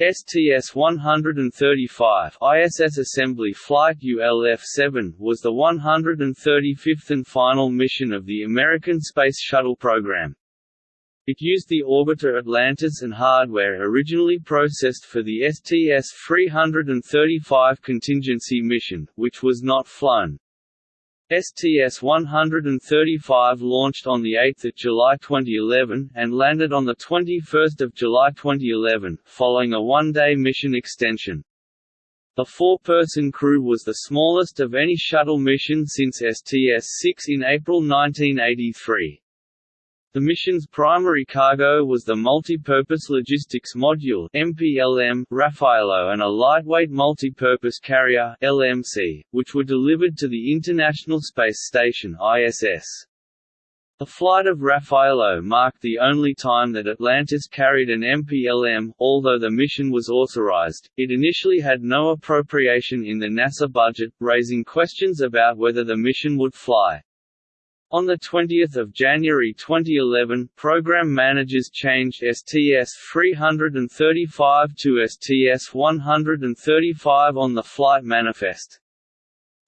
STS-135 ISS Assembly Flight ULF-7 was the 135th and final mission of the American Space Shuttle program. It used the orbiter Atlantis and hardware originally processed for the STS-335 contingency mission, which was not flown. STS-135 launched on 8 July 2011, and landed on 21 July 2011, following a one-day mission extension. The four-person crew was the smallest of any shuttle mission since STS-6 in April 1983. The mission's primary cargo was the Multipurpose Logistics Module MPLM, Raffaello and a lightweight multipurpose carrier LMC, which were delivered to the International Space Station ISS. The flight of Raffaello marked the only time that Atlantis carried an MPLM, although the mission was authorized. It initially had no appropriation in the NASA budget, raising questions about whether the mission would fly. On 20 January 2011, program managers changed STS-335 to STS-135 on the flight manifest.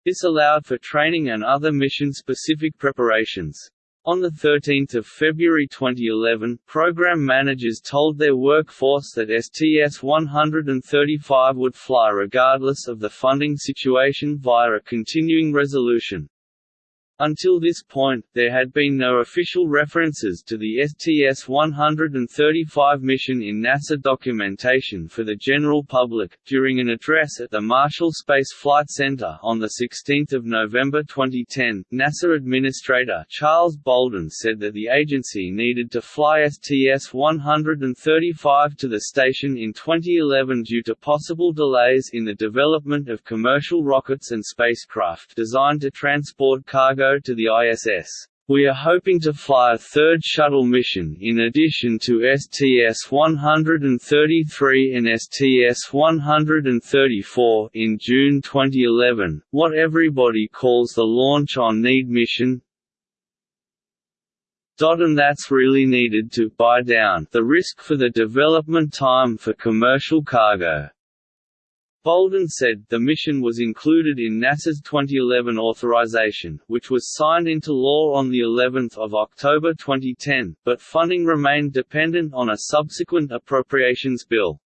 This allowed for training and other mission-specific preparations. On 13 February 2011, program managers told their workforce that STS-135 would fly regardless of the funding situation via a continuing resolution. Until this point, there had been no official references to the STS-135 mission in NASA documentation for the general public. During an address at the Marshall Space Flight Center on the 16th of November 2010, NASA Administrator Charles Bolden said that the agency needed to fly STS-135 to the station in 2011 due to possible delays in the development of commercial rockets and spacecraft designed to transport cargo to the ISS. We are hoping to fly a third shuttle mission in addition to STS-133 and STS-134 in June 2011, what everybody calls the Launch on Need mission, and that's really needed to buy down the risk for the development time for commercial cargo. Bolden said, the mission was included in NASA's 2011 authorization, which was signed into law on of October 2010, but funding remained dependent on a subsequent appropriations bill.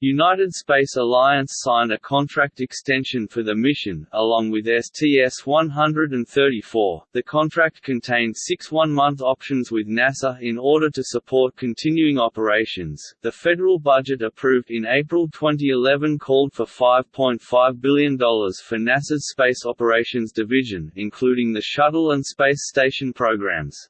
United Space Alliance signed a contract extension for the mission, along with STS-134. The contract contained six one-month options with NASA in order to support continuing operations. The federal budget approved in April 2011 called for $5.5 billion for NASA's Space Operations Division, including the Shuttle and Space Station programs.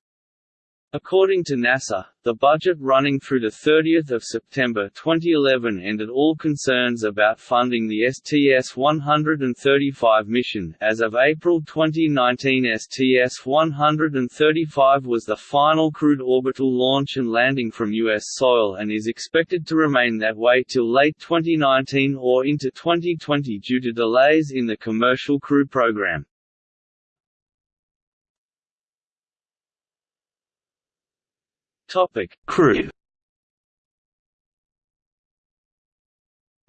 According to NASA, the budget running through 30 September 2011 ended all concerns about funding the STS-135 mission. As of April 2019 STS-135 was the final crewed orbital launch and landing from U.S. soil and is expected to remain that way till late 2019 or into 2020 due to delays in the commercial crew program. Topic: Crew.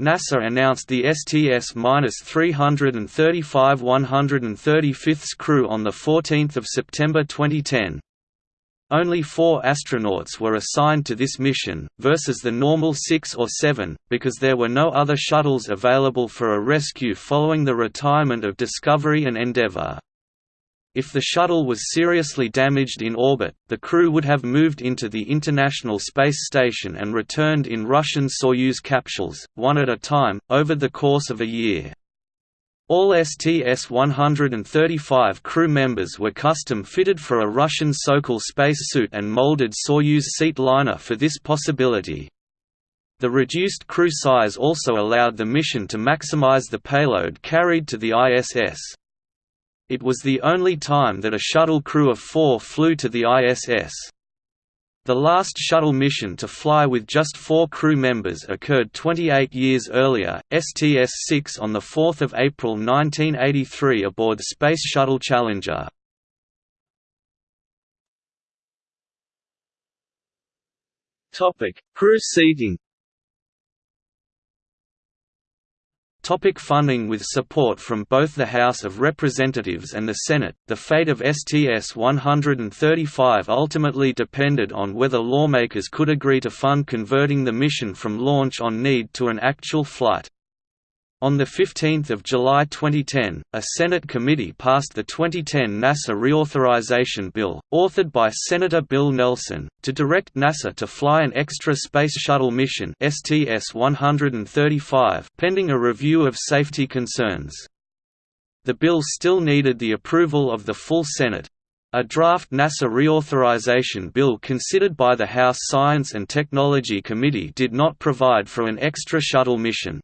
NASA announced the STS-335 135th crew on 14 September 2010. Only four astronauts were assigned to this mission, versus the normal six or seven, because there were no other shuttles available for a rescue following the retirement of Discovery and Endeavour. If the shuttle was seriously damaged in orbit, the crew would have moved into the International Space Station and returned in Russian Soyuz capsules, one at a time, over the course of a year. All STS-135 crew members were custom-fitted for a Russian Sokol spacesuit and molded Soyuz seat liner for this possibility. The reduced crew size also allowed the mission to maximize the payload carried to the ISS. It was the only time that a shuttle crew of four flew to the ISS. The last shuttle mission to fly with just four crew members occurred 28 years earlier, STS-6 on 4 April 1983 aboard Space Shuttle Challenger. Crew seating Topic funding With support from both the House of Representatives and the Senate, the fate of STS-135 ultimately depended on whether lawmakers could agree to fund converting the mission from launch on need to an actual flight. On 15 July 2010, a Senate committee passed the 2010 NASA Reauthorization Bill, authored by Senator Bill Nelson, to direct NASA to fly an extra Space Shuttle mission STS-135 pending a review of safety concerns. The bill still needed the approval of the full Senate. A draft NASA reauthorization bill considered by the House Science and Technology Committee did not provide for an extra shuttle mission.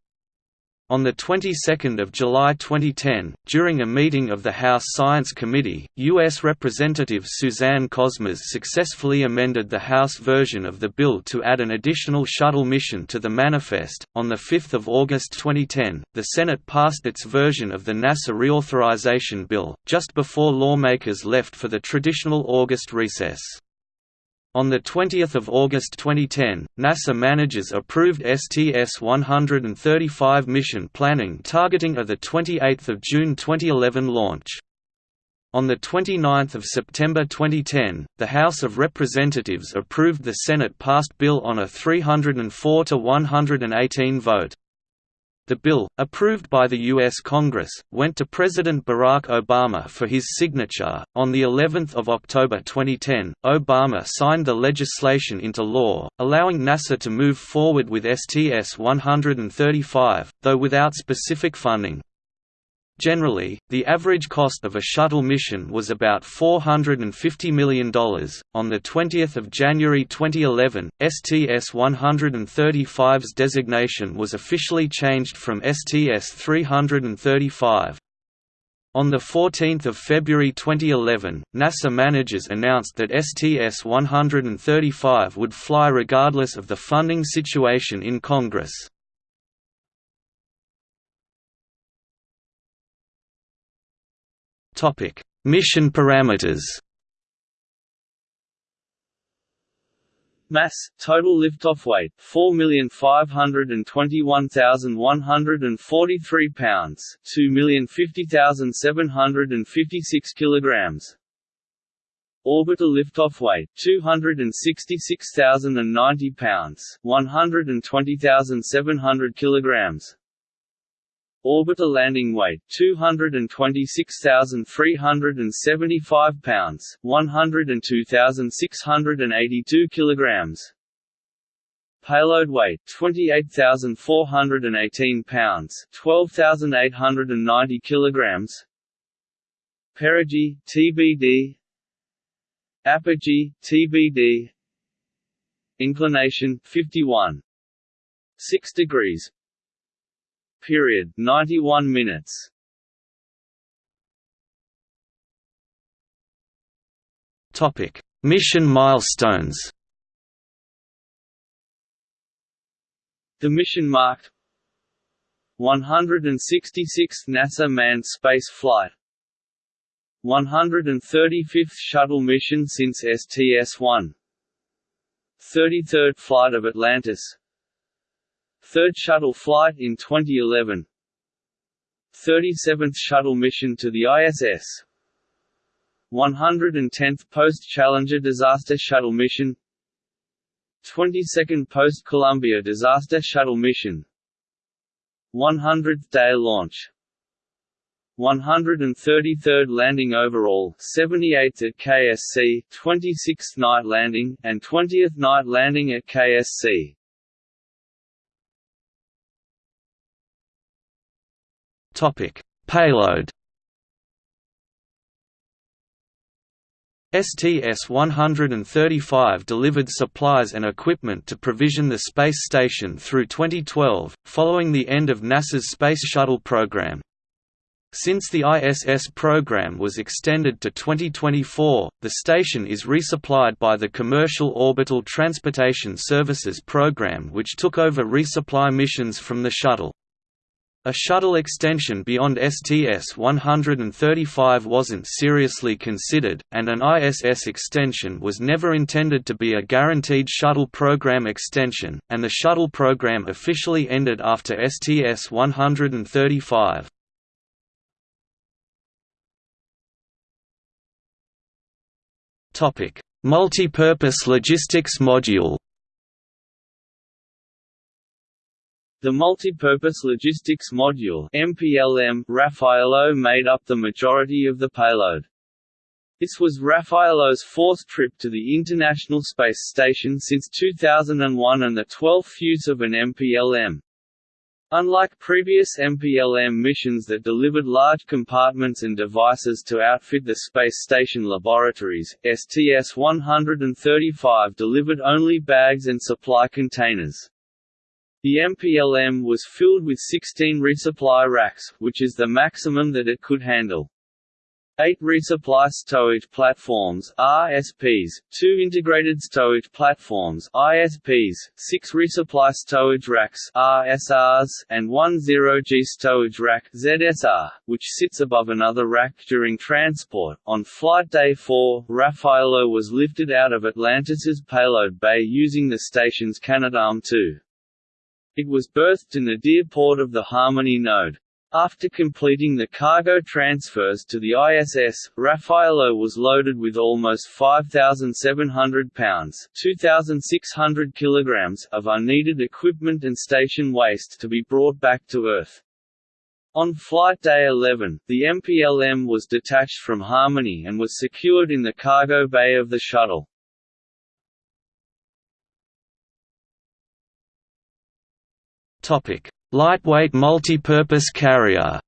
On the 22nd of July 2010, during a meeting of the House Science Committee, U.S. Representative Suzanne Kosmas successfully amended the House version of the bill to add an additional shuttle mission to the manifest. On the 5th of August 2010, the Senate passed its version of the NASA reauthorization bill, just before lawmakers left for the traditional August recess. On 20 August 2010, NASA managers approved STS-135 mission planning targeting a 28 June 2011 launch. On 29 September 2010, the House of Representatives approved the Senate-passed bill on a 304 to 118 vote. The bill, approved by the U.S. Congress, went to President Barack Obama for his signature. On the 11th of October 2010, Obama signed the legislation into law, allowing NASA to move forward with STS-135, though without specific funding. Generally, the average cost of a shuttle mission was about $450 million. On the 20th of January 2011, STS-135's designation was officially changed from STS-335. On 14 February 2011, NASA managers announced that STS-135 would fly regardless of the funding situation in Congress. Topic: Mission parameters. Mass, total liftoff weight, 4,521,143 pounds, 2,050,756 kilograms. Orbital liftoff weight, 266,090 pounds, 120,700 kilograms. Orbital landing weight 226,375 pounds, 102,682 kilograms. Payload weight 28,418 pounds, 12,890 kilograms. Perigee TBD. Apogee TBD. Inclination 51 6 degrees period 91 minutes. Topic. Mission milestones. The mission marked 166th NASA manned space flight. 135th shuttle mission since STS-1 33rd flight of Atlantis Third shuttle flight in 2011 37th shuttle mission to the ISS 110th post-Challenger disaster shuttle mission. 22nd post-Columbia disaster shuttle mission. 100th day launch. 133rd landing overall, 78th at KSC, 26th night landing, and 20th night landing at KSC. Topic: Payload. STS-135 delivered supplies and equipment to provision the space station through 2012, following the end of NASA's Space Shuttle program. Since the ISS program was extended to 2024, the station is resupplied by the Commercial Orbital Transportation Services program which took over resupply missions from the shuttle. A shuttle extension beyond STS-135 wasn't seriously considered, and an ISS extension was never intended to be a guaranteed shuttle program extension, and the shuttle program officially ended after STS-135. Multi-purpose logistics module The Multipurpose Logistics Module MPLM Raffaello made up the majority of the payload. This was Raffaello's fourth trip to the International Space Station since 2001 and the 12th use of an MPLM. Unlike previous MPLM missions that delivered large compartments and devices to outfit the space station laboratories, STS-135 delivered only bags and supply containers. The MPLM was filled with 16 resupply racks, which is the maximum that it could handle. Eight resupply stowage platforms RSPs, two integrated stowage platforms ISPs, six resupply stowage racks RSRs, and one zero-G stowage rack ZSR, which sits above another rack during transport. On flight day 4, Raffaello was lifted out of Atlantis's payload bay using the station's Canadarm2. It was berthed in the nadir port of the Harmony node. After completing the cargo transfers to the ISS, Raffaello was loaded with almost 5,700 pounds 2,600 kilograms of unneeded equipment and station waste to be brought back to Earth. On flight day 11, the MPLM was detached from Harmony and was secured in the cargo bay of the shuttle. Lightweight multipurpose carrier.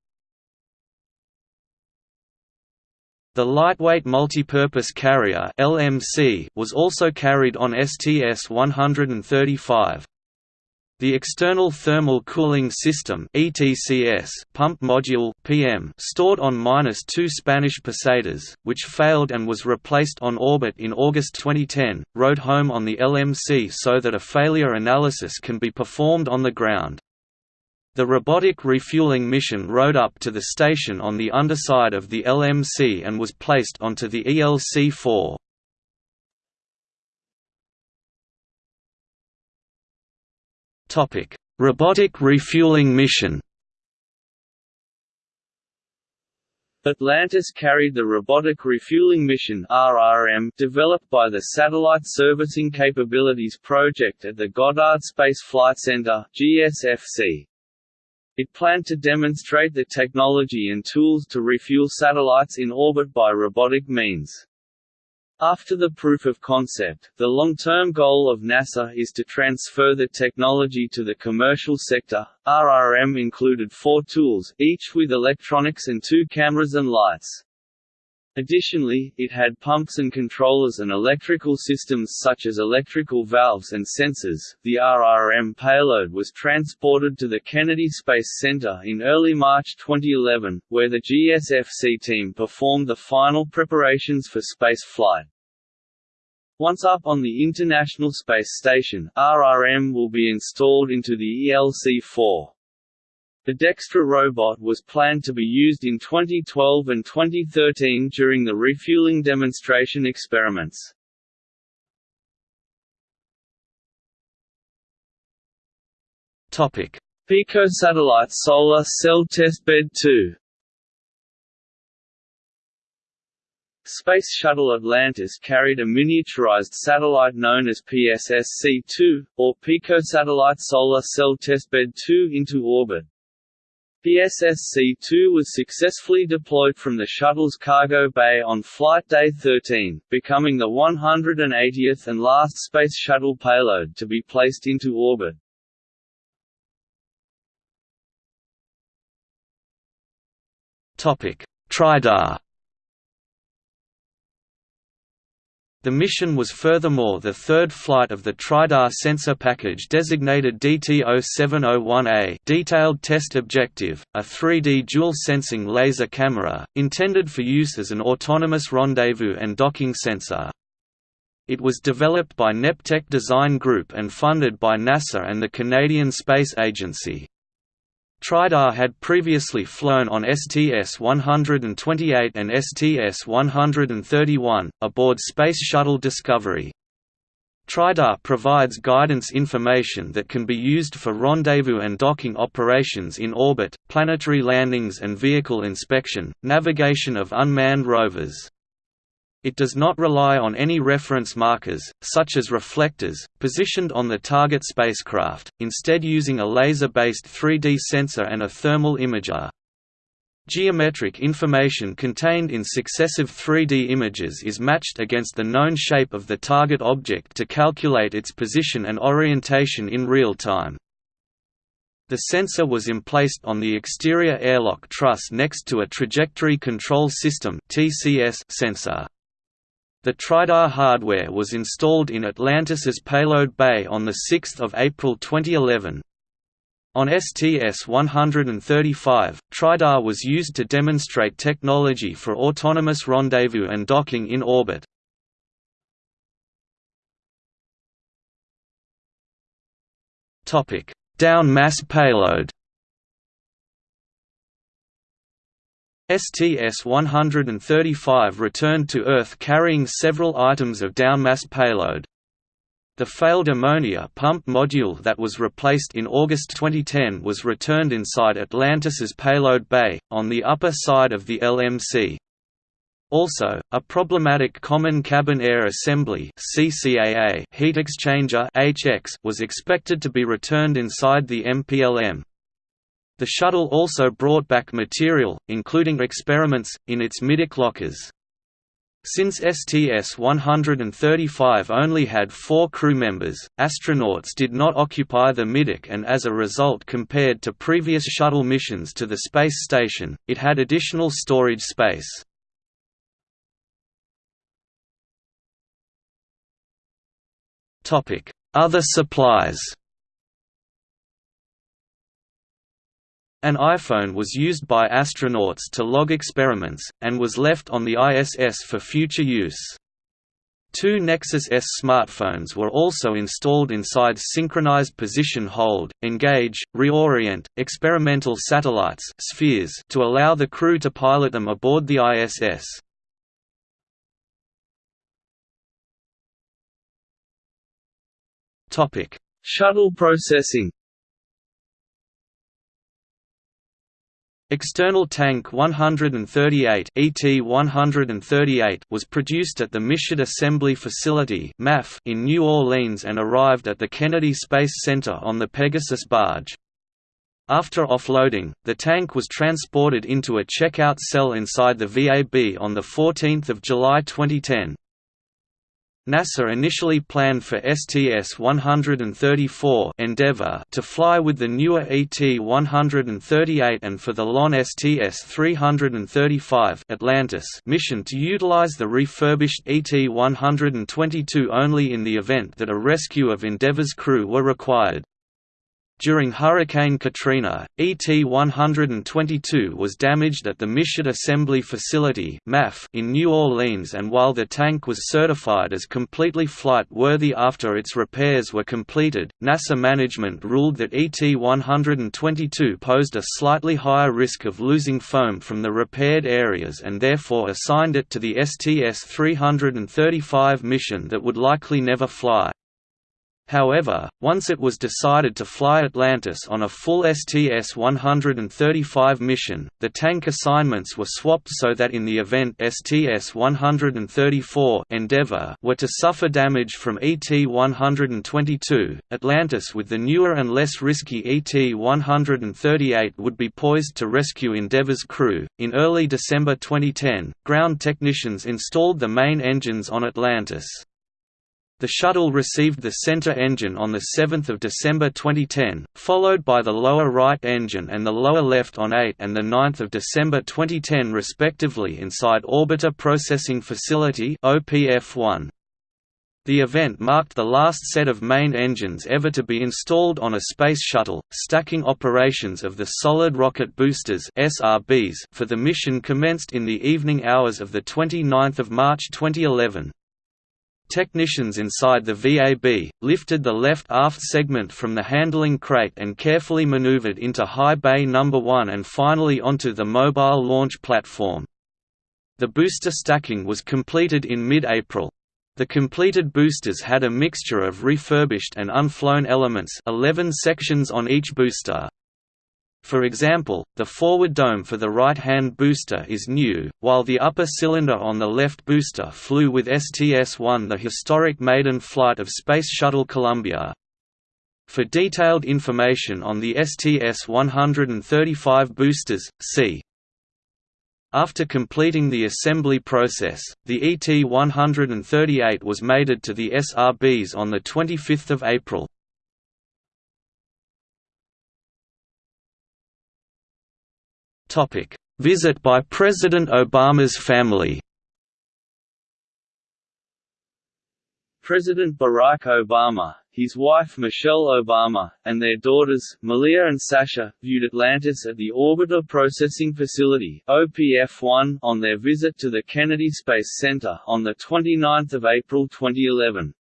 The Lightweight Multipurpose Carrier (LMC) was also carried on STS-135. The External Thermal Cooling System (ETCS) pump module (PM) stored on -2 Spanish pesetas, which failed and was replaced on orbit in August 2010, rode home on the LMC so that a failure analysis can be performed on the ground. The robotic refueling mission rode up to the station on the underside of the LMC and was placed onto the ELC-4. Robotic refueling mission. Atlantis carried the Robotic Refueling Mission (RRM) developed by the Satellite Servicing Capabilities Project at the Goddard Space Flight Center (GSFC). It planned to demonstrate the technology and tools to refuel satellites in orbit by robotic means. After the proof of concept, the long-term goal of NASA is to transfer the technology to the commercial sector. RRM included four tools, each with electronics and two cameras and lights. Additionally, it had pumps and controllers and electrical systems such as electrical valves and sensors. The RRM payload was transported to the Kennedy Space Center in early March 2011, where the GSFC team performed the final preparations for space flight. Once up on the International Space Station, RRM will be installed into the ELC-4. The Dextre robot was planned to be used in 2012 and 2013 during the refueling demonstration experiments. Pico Satellite Solar Cell Testbed 2 Space Shuttle Atlantis carried a miniaturized satellite known as PSSC-2, or Pico Satellite Solar Cell Testbed 2 into orbit. PSSC-2 was successfully deployed from the shuttle's cargo bay on Flight Day 13, becoming the 180th and last Space Shuttle payload to be placed into orbit. Topic: Tridar The mission was furthermore the third flight of the TRIDAR sensor package designated DTO-701A detailed test objective, a 3D dual-sensing laser camera, intended for use as an autonomous rendezvous and docking sensor. It was developed by Neptec Design Group and funded by NASA and the Canadian Space Agency. Tridar had previously flown on STS-128 and STS-131, aboard Space Shuttle Discovery. Tridar provides guidance information that can be used for rendezvous and docking operations in orbit, planetary landings and vehicle inspection, navigation of unmanned rovers. It does not rely on any reference markers, such as reflectors, positioned on the target spacecraft, instead using a laser-based 3D sensor and a thermal imager. Geometric information contained in successive 3D images is matched against the known shape of the target object to calculate its position and orientation in real time. The sensor was emplaced on the exterior airlock truss next to a Trajectory Control System sensor. The Tridar hardware was installed in Atlantis's payload bay on 6 April 2011. On STS-135, Tridar was used to demonstrate technology for autonomous rendezvous and docking in orbit. Down mass payload STS-135 returned to Earth carrying several items of downmass payload. The failed ammonia pump module that was replaced in August 2010 was returned inside Atlantis's payload bay, on the upper side of the LMC. Also, a problematic Common Cabin Air Assembly heat exchanger was expected to be returned inside the MPLM. The shuttle also brought back material, including experiments, in its middeck lockers. Since STS-135 only had four crew members, astronauts did not occupy the middeck and as a result compared to previous shuttle missions to the space station, it had additional storage space. Other supplies An iPhone was used by astronauts to log experiments, and was left on the ISS for future use. Two Nexus S smartphones were also installed inside synchronized position hold, engage, reorient, experimental satellites spheres to allow the crew to pilot them aboard the ISS. Shuttle processing External Tank 138 ET-138 was produced at the Michoud Assembly Facility in New Orleans and arrived at the Kennedy Space Center on the Pegasus barge. After offloading, the tank was transported into a checkout cell inside the VAB on 14 July 2010. NASA initially planned for STS-134 Endeavour to fly with the newer ET-138 and for the LON STS-335 Atlantis mission to utilize the refurbished ET-122 only in the event that a rescue of Endeavour's crew were required. During Hurricane Katrina, ET-122 was damaged at the Michoud Assembly Facility in New Orleans and while the tank was certified as completely flight-worthy after its repairs were completed, NASA management ruled that ET-122 posed a slightly higher risk of losing foam from the repaired areas and therefore assigned it to the STS-335 mission that would likely never fly. However, once it was decided to fly Atlantis on a full STS-135 mission, the tank assignments were swapped so that in the event STS-134 Endeavour were to suffer damage from ET-122, Atlantis with the newer and less risky ET-138 would be poised to rescue Endeavour's crew. In early December 2010, ground technicians installed the main engines on Atlantis. The shuttle received the center engine on 7 December 2010, followed by the lower right engine and the lower left on 8 and 9 December 2010 respectively inside Orbiter Processing Facility OPF-1. The event marked the last set of main engines ever to be installed on a space shuttle. Stacking operations of the solid rocket boosters (SRBs) for the mission commenced in the evening hours of the 29th of March 2011. Technicians inside the VAB, lifted the left aft segment from the handling crate and carefully maneuvered into High Bay No. 1 and finally onto the mobile launch platform. The booster stacking was completed in mid-April. The completed boosters had a mixture of refurbished and unflown elements 11 sections on each booster. For example, the forward dome for the right-hand booster is new, while the upper cylinder on the left booster flew with STS-1 the historic maiden flight of Space Shuttle Columbia. For detailed information on the STS-135 boosters, see after completing the assembly process, the ET-138 was mated to the SRBs on 25 April. Visit by President Obama's family President Barack Obama, his wife Michelle Obama, and their daughters, Malia and Sasha, viewed Atlantis at the Orbiter Processing Facility OPF-1 on their visit to the Kennedy Space Center on 29 April 2011.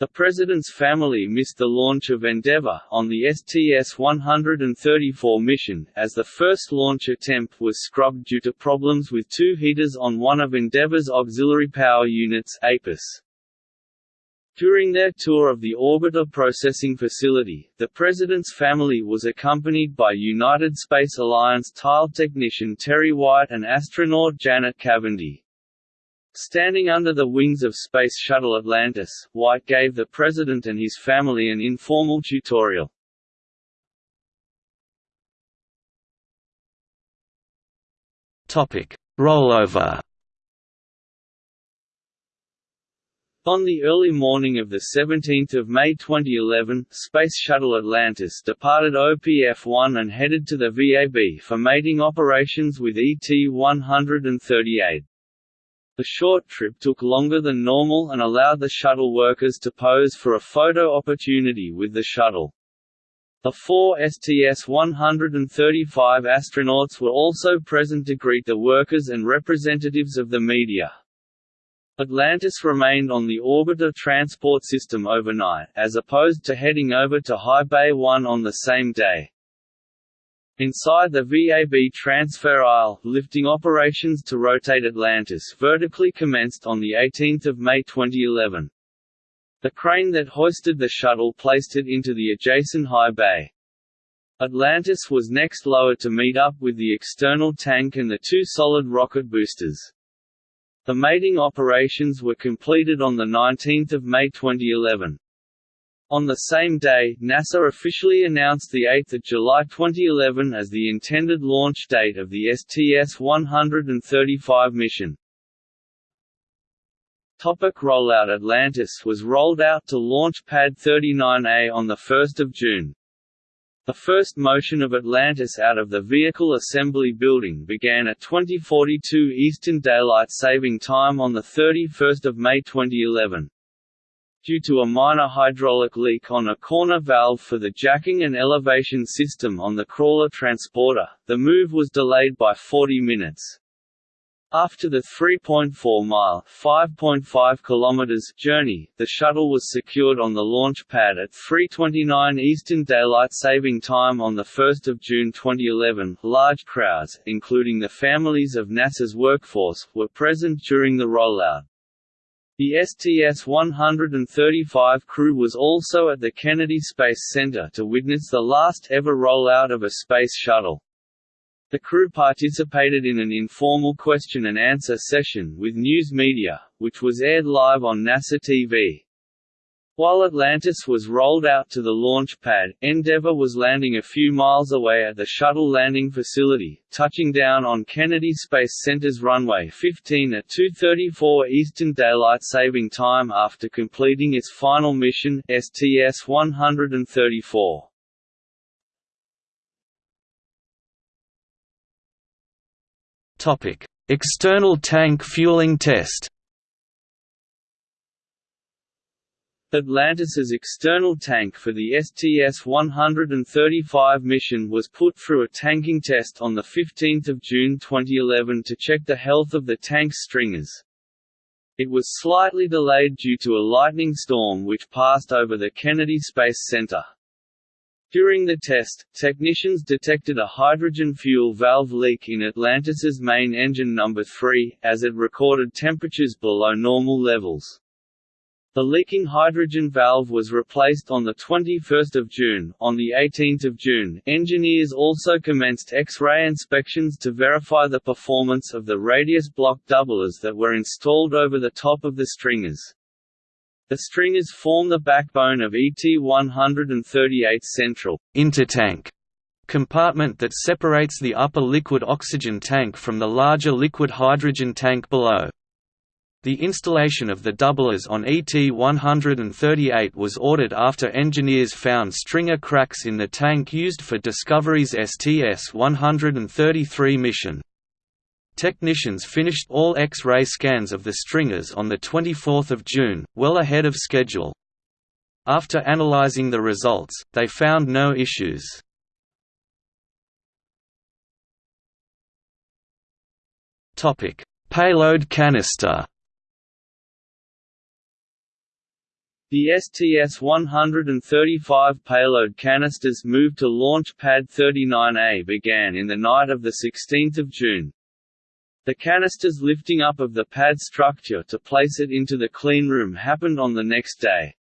The President's family missed the launch of Endeavour, on the STS-134 mission, as the first launch attempt was scrubbed due to problems with two heaters on one of Endeavour's auxiliary power units APUS. During their tour of the Orbiter Processing Facility, the President's family was accompanied by United Space Alliance tile technician Terry White and astronaut Janet Kavandi. Standing under the wings of Space Shuttle Atlantis, White gave the President and his family an informal tutorial. Rollover On the early morning of 17 May 2011, Space Shuttle Atlantis departed OPF-1 and headed to the VAB for mating operations with ET-138. The short trip took longer than normal and allowed the shuttle workers to pose for a photo opportunity with the shuttle. The four STS-135 astronauts were also present to greet the workers and representatives of the media. Atlantis remained on the orbiter transport system overnight, as opposed to heading over to High Bay 1 on the same day. Inside the VAB transfer aisle, lifting operations to rotate Atlantis vertically commenced on 18 May 2011. The crane that hoisted the shuttle placed it into the adjacent high bay. Atlantis was next lowered to meet up with the external tank and the two solid rocket boosters. The mating operations were completed on 19 May 2011. On the same day, NASA officially announced 8 July 2011 as the intended launch date of the STS-135 mission. Topic rollout Atlantis was rolled out to Launch Pad 39A on 1 June. The first motion of Atlantis out of the Vehicle Assembly Building began at 2042 Eastern Daylight Saving Time on 31 May 2011. Due to a minor hydraulic leak on a corner valve for the jacking and elevation system on the crawler transporter, the move was delayed by 40 minutes. After the 3.4-mile (5.5 kilometers) journey, the shuttle was secured on the launch pad at 3:29 Eastern Daylight Saving Time on the 1st of June 2011. Large crowds, including the families of NASA's workforce, were present during the rollout. The STS-135 crew was also at the Kennedy Space Center to witness the last ever rollout of a space shuttle. The crew participated in an informal question-and-answer session with news media, which was aired live on NASA TV. While Atlantis was rolled out to the launch pad, Endeavour was landing a few miles away at the shuttle landing facility, touching down on Kennedy Space Center's runway 15 at 2.34 Eastern Daylight Saving Time after completing its final mission, STS-134. External tank fueling test Atlantis's external tank for the STS-135 mission was put through a tanking test on 15 June 2011 to check the health of the tank's stringers. It was slightly delayed due to a lightning storm which passed over the Kennedy Space Center. During the test, technicians detected a hydrogen fuel valve leak in Atlantis's main engine number 3, as it recorded temperatures below normal levels. The leaking hydrogen valve was replaced on 21 June. On 18 June, engineers also commenced X-ray inspections to verify the performance of the radius block doublers that were installed over the top of the stringers. The stringers form the backbone of ET-138 Central intertank compartment that separates the upper liquid oxygen tank from the larger liquid hydrogen tank below. The installation of the doublers on ET-138 was ordered after engineers found stringer cracks in the tank used for Discovery's STS-133 mission. Technicians finished all X-ray scans of the stringers on 24 June, well ahead of schedule. After analyzing the results, they found no issues. Payload canister The STS-135 payload canisters move to Launch Pad 39A began in the night of 16 June. The canister's lifting up of the pad structure to place it into the cleanroom happened on the next day.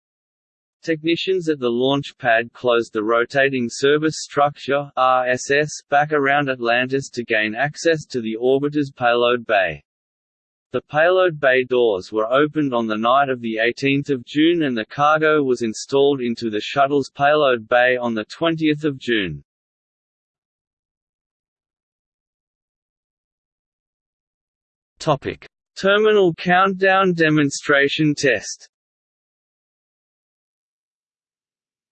Technicians at the launch pad closed the rotating service structure RSS back around Atlantis to gain access to the orbiter's payload bay. The payload bay doors were opened on the night of 18 June and the cargo was installed into the shuttle's payload bay on 20 June. Terminal countdown demonstration test.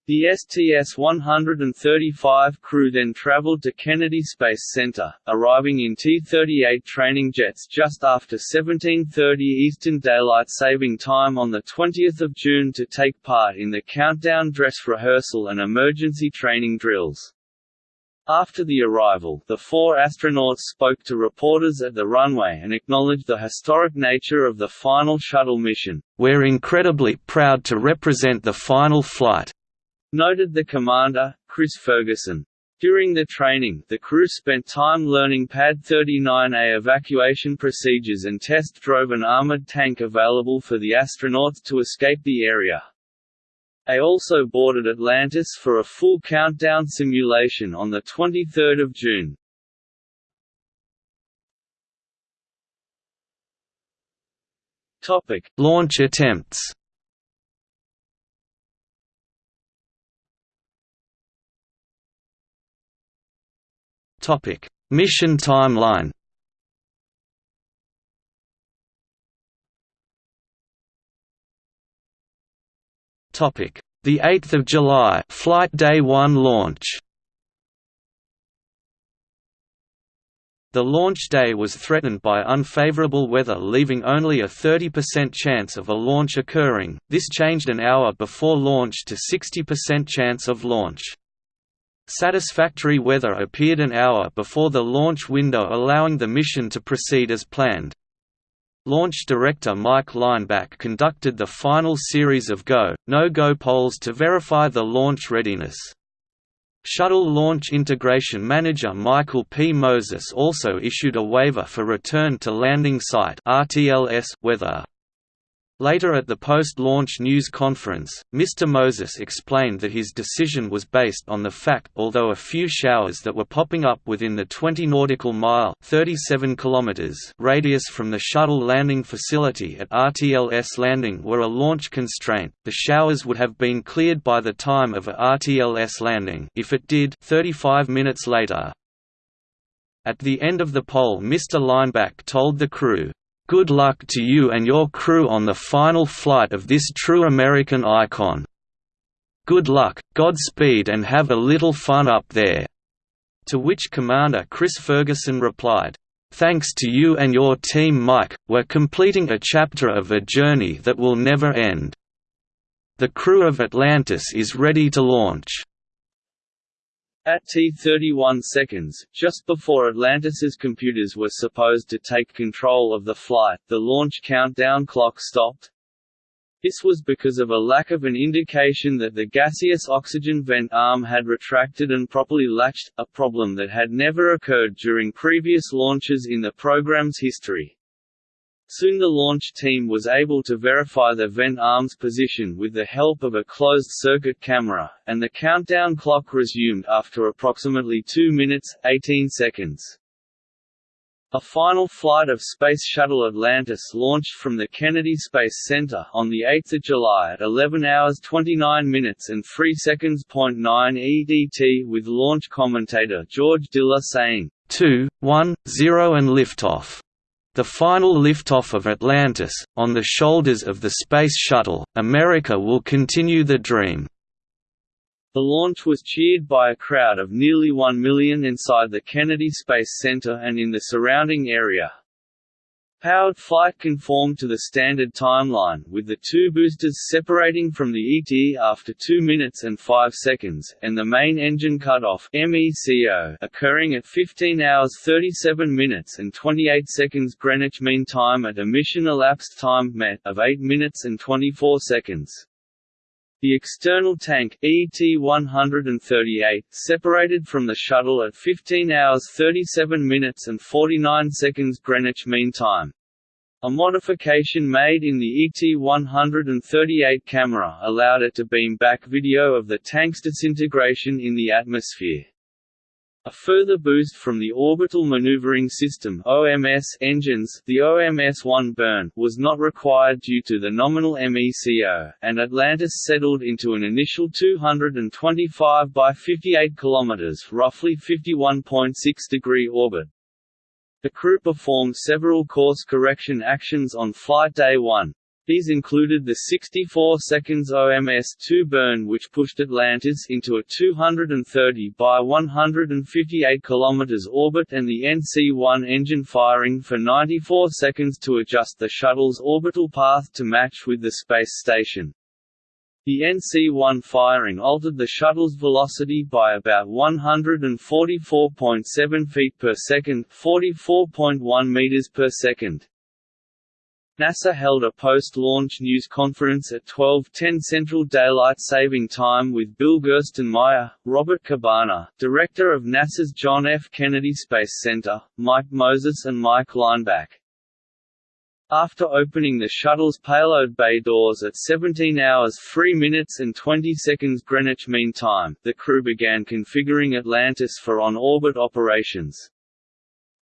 The STS-135 crew then traveled to Kennedy Space Center, arriving in T-38 training jets just after 17:30 Eastern Daylight Saving Time on the 20th of June to take part in the countdown dress rehearsal and emergency training drills. After the arrival, the four astronauts spoke to reporters at the runway and acknowledged the historic nature of the final shuttle mission. We're incredibly proud to represent the final flight, noted the commander, Chris Ferguson. During the training, the crew spent time learning Pad 39A evacuation procedures and test drove an armored tank available for the astronauts to escape the area. A also boarded Atlantis for a full countdown simulation on 23 June. Launch attempts. Topic: Mission timeline. Topic: The 8th of July, Flight Day 1 launch. The launch day was threatened by unfavorable weather leaving only a 30% chance of a launch occurring, this changed an hour before launch to 60% chance of launch. Satisfactory weather appeared an hour before the launch window allowing the mission to proceed as planned. Launch director Mike Leinbach conducted the final series of go, no-go polls to verify the launch readiness. Shuttle Launch Integration Manager Michael P. Moses also issued a waiver for return to landing site weather. Later at the post-launch news conference, Mr. Moses explained that his decision was based on the fact although a few showers that were popping up within the 20 nautical mile 37 kilometers radius from the shuttle landing facility at RTLS landing were a launch constraint, the showers would have been cleared by the time of a RTLS landing if it did 35 minutes later. At the end of the poll Mr. Leinbach told the crew, Good luck to you and your crew on the final flight of this true American icon. Good luck, Godspeed and have a little fun up there." To which Commander Chris Ferguson replied, Thanks to you and your team Mike, we're completing a chapter of a journey that will never end. The crew of Atlantis is ready to launch. At T31 seconds, just before Atlantis's computers were supposed to take control of the flight, the launch countdown clock stopped. This was because of a lack of an indication that the gaseous oxygen vent arm had retracted and properly latched, a problem that had never occurred during previous launches in the program's history. Soon the launch team was able to verify the vent arm's position with the help of a closed-circuit camera, and the countdown clock resumed after approximately 2 minutes, 18 seconds. A final flight of Space Shuttle Atlantis launched from the Kennedy Space Center on 8 July at 11 hours 29 minutes and 3 seconds. 9 EDT with launch commentator George Diller saying, 2, 1, 0 and liftoff. The final liftoff of Atlantis, on the shoulders of the Space Shuttle, America will continue the dream. The launch was cheered by a crowd of nearly 1 million inside the Kennedy Space Center and in the surrounding area. Powered flight conformed to the standard timeline, with the two boosters separating from the ET after 2 minutes and 5 seconds, and the main engine cutoff MECO occurring at 15 hours 37 minutes and 28 seconds Greenwich Mean Time at a mission elapsed time of 8 minutes and 24 seconds. The external tank, ET-138, separated from the shuttle at 15 hours 37 minutes and 49 seconds Greenwich Mean Time. A modification made in the ET-138 camera allowed it to beam back video of the tank's disintegration in the atmosphere. A further boost from the Orbital Maneuvering System (OMS) engines, the OMS-1 burn, was not required due to the nominal MECO, and Atlantis settled into an initial 225 by 58 km, roughly 51.6 degree orbit. The crew performed several course correction actions on flight day 1. These included the 64 seconds OMS-2 burn which pushed Atlantis into a 230 by 158 km orbit and the NC-1 engine firing for 94 seconds to adjust the shuttle's orbital path to match with the space station. The NC-1 firing altered the shuttle's velocity by about 144.7 feet per second, 44.1 meters per second. NASA held a post-launch news conference at 12:10 Central Daylight Saving Time with Bill Gerstenmaier, Robert Cabana, director of NASA's John F. Kennedy Space Center, Mike Moses and Mike Leinbach. After opening the shuttle's payload bay doors at 17 hours 3 minutes and 20 seconds Greenwich Mean Time, the crew began configuring Atlantis for on-orbit operations.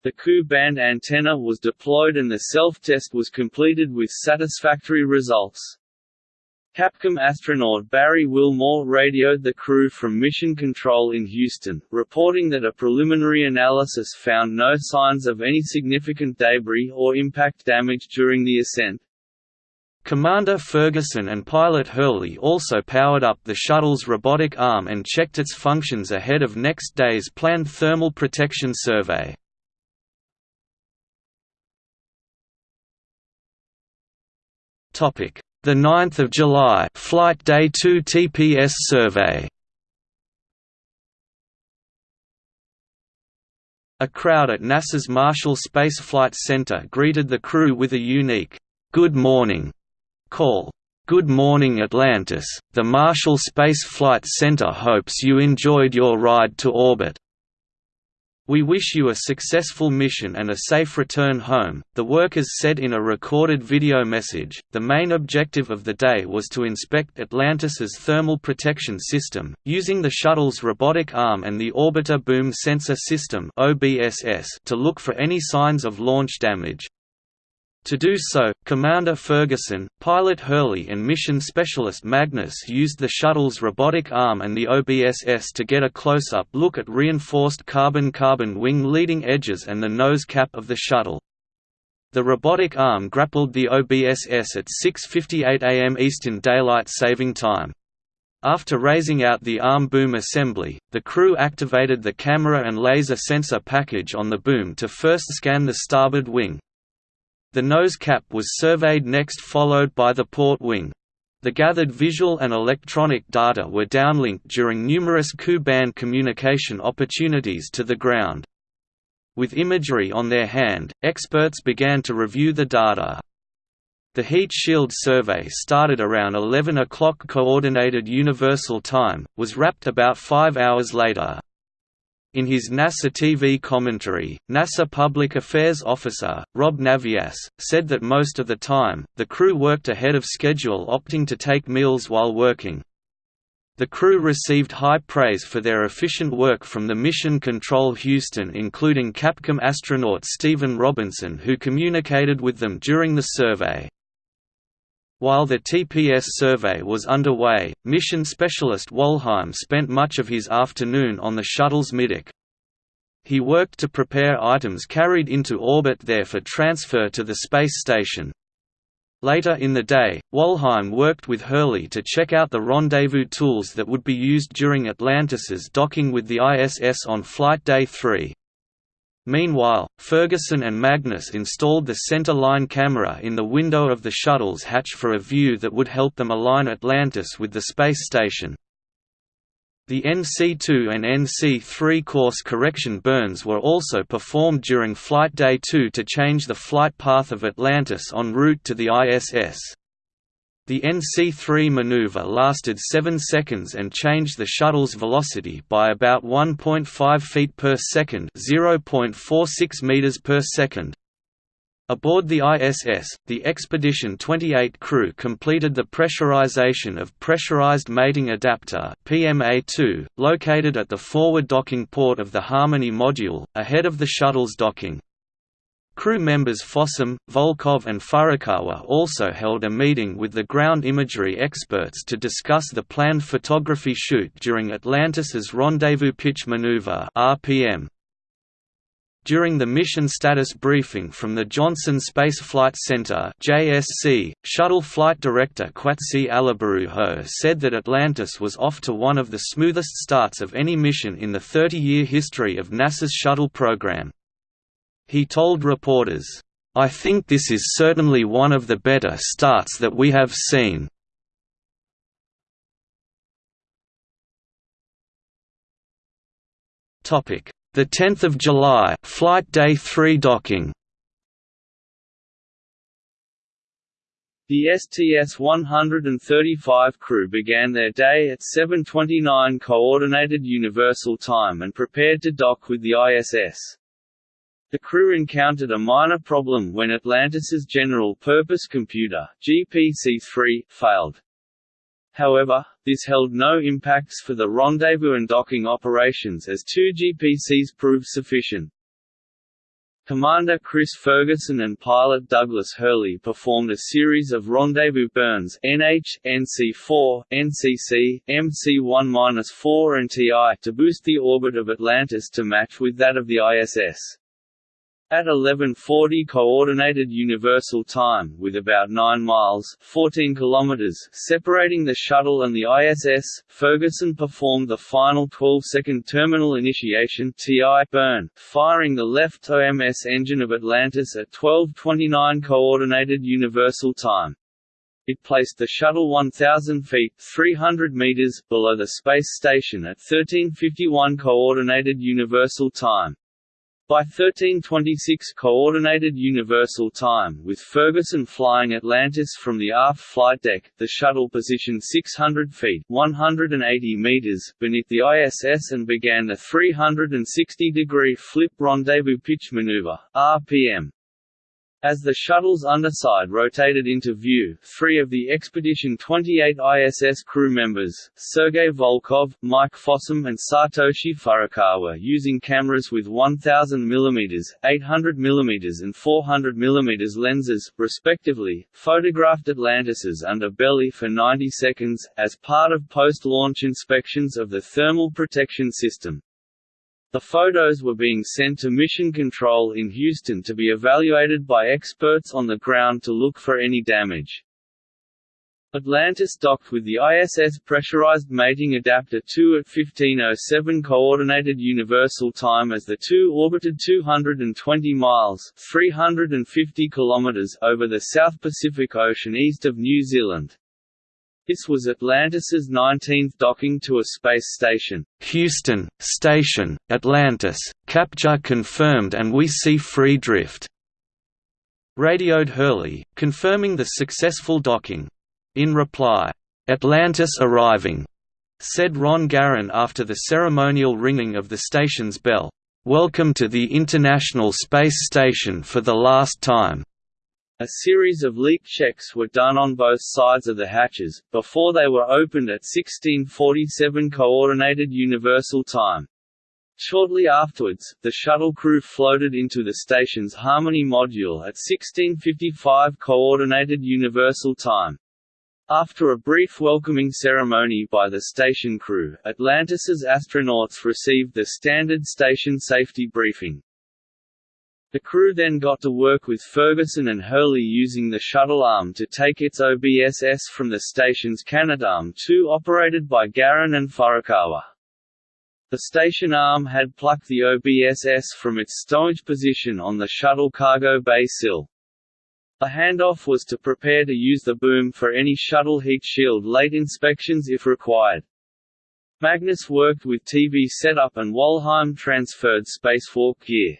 The Ku band antenna was deployed and the self-test was completed with satisfactory results. Capcom astronaut Barry Wilmore radioed the crew from Mission Control in Houston, reporting that a preliminary analysis found no signs of any significant debris or impact damage during the ascent. Commander Ferguson and pilot Hurley also powered up the shuttle's robotic arm and checked its functions ahead of next day's planned thermal protection survey. Topic: The 9th of July, Flight Day 2 TPS survey. A crowd at NASA's Marshall Space Flight Center greeted the crew with a unique "Good morning" call. Good morning Atlantis. The Marshall Space Flight Center hopes you enjoyed your ride to orbit. We wish you a successful mission and a safe return home, the workers said in a recorded video message. The main objective of the day was to inspect Atlantis's thermal protection system, using the shuttle's robotic arm and the Orbiter Boom Sensor System to look for any signs of launch damage. To do so, Commander Ferguson, pilot Hurley and mission specialist Magnus used the shuttle's robotic arm and the OBSS to get a close-up look at reinforced carbon-carbon wing leading edges and the nose cap of the shuttle. The robotic arm grappled the OBSS at 6.58 am Eastern Daylight Saving Time. After raising out the arm boom assembly, the crew activated the camera and laser sensor package on the boom to first scan the starboard wing, the nose cap was surveyed next followed by the port wing. The gathered visual and electronic data were downlinked during numerous Ku-band communication opportunities to the ground. With imagery on their hand, experts began to review the data. The heat shield survey started around 11 o'clock Coordinated Universal Time, was wrapped about five hours later. In his NASA TV commentary, NASA Public Affairs Officer, Rob Navias, said that most of the time, the crew worked ahead of schedule opting to take meals while working. The crew received high praise for their efficient work from the Mission Control Houston including Capcom astronaut Stephen Robinson who communicated with them during the survey. While the TPS survey was underway, mission specialist Walheim spent much of his afternoon on the shuttle's middeck. He worked to prepare items carried into orbit there for transfer to the space station. Later in the day, Walheim worked with Hurley to check out the rendezvous tools that would be used during Atlantis's docking with the ISS on Flight Day 3. Meanwhile, Ferguson and Magnus installed the center line camera in the window of the shuttle's hatch for a view that would help them align Atlantis with the space station. The NC-2 and NC-3 course correction burns were also performed during Flight Day 2 to change the flight path of Atlantis en route to the ISS. The NC-3 maneuver lasted 7 seconds and changed the shuttle's velocity by about 1.5 feet per second, 0.46 meters per second. Aboard the ISS, the Expedition 28 crew completed the pressurization of Pressurized Mating Adapter (PMA-2), located at the forward docking port of the Harmony module, ahead of the shuttle's docking. Crew members Fossum, Volkov and Furukawa also held a meeting with the ground imagery experts to discuss the planned photography shoot during Atlantis's Rendezvous Pitch Maneuver RPM. During the mission status briefing from the Johnson Space Flight Center (JSC), Shuttle Flight Director Kwatsi Alibaruho said that Atlantis was off to one of the smoothest starts of any mission in the 30-year history of NASA's shuttle program. He told reporters, I think this is certainly one of the better starts that we have seen. Topic: The 10th of July, flight day 3 docking. The STS-135 crew began their day at 7:29 Coordinated Universal Time and prepared to dock with the ISS. The crew encountered a minor problem when Atlantis's general-purpose computer, GPC-3, failed. However, this held no impacts for the rendezvous and docking operations as two GPCs proved sufficient. Commander Chris Ferguson and pilot Douglas Hurley performed a series of rendezvous burns NH, NC4, NCC, MC1-4 and TI to boost the orbit of Atlantis to match with that of the ISS. At 11:40 coordinated universal time with about 9 miles 14 kilometers separating the shuttle and the ISS, Ferguson performed the final 12-second terminal initiation TI burn, firing the left OMS engine of Atlantis at 12:29 coordinated universal time. It placed the shuttle 1,000 feet 300 meters below the space station at 1351 coordinated universal time. By 1326 Coordinated Universal Time with Ferguson flying Atlantis from the aft flight deck, the shuttle positioned 600 feet 180 meters beneath the ISS and began the 360-degree flip rendezvous pitch maneuver RPM. As the shuttle's underside rotated into view, three of the Expedition 28 ISS crew members, Sergei Volkov, Mike Fossum and Satoshi Furukawa using cameras with 1000 mm, 800 mm and 400 mm lenses, respectively, photographed Atlantis's underbelly for 90 seconds, as part of post-launch inspections of the thermal protection system. The photos were being sent to Mission Control in Houston to be evaluated by experts on the ground to look for any damage. Atlantis docked with the ISS Pressurized Mating Adapter 2 at 1507 Coordinated Universal Time as the two orbited 220 miles 350 kilometers over the South Pacific Ocean east of New Zealand. This was Atlantis's 19th docking to a space station. Houston, station, Atlantis, capture confirmed and we see free drift. Radioed Hurley, confirming the successful docking. In reply, Atlantis arriving, said Ron Garan after the ceremonial ringing of the station's bell, Welcome to the International Space Station for the last time. A series of leak checks were done on both sides of the hatches, before they were opened at 1647 Coordinated Universal Time. Shortly afterwards, the shuttle crew floated into the station's Harmony module at 1655 Coordinated Universal Time. After a brief welcoming ceremony by the station crew, Atlantis's astronauts received the standard station safety briefing. The crew then got to work with Ferguson and Hurley using the shuttle arm to take its OBSS from the station's Canadarm2 operated by Garan and Furukawa. The station arm had plucked the OBSS from its stowage position on the shuttle cargo bay sill. A handoff was to prepare to use the boom for any shuttle heat shield late inspections if required. Magnus worked with TV setup and Walheim transferred spacewalk gear.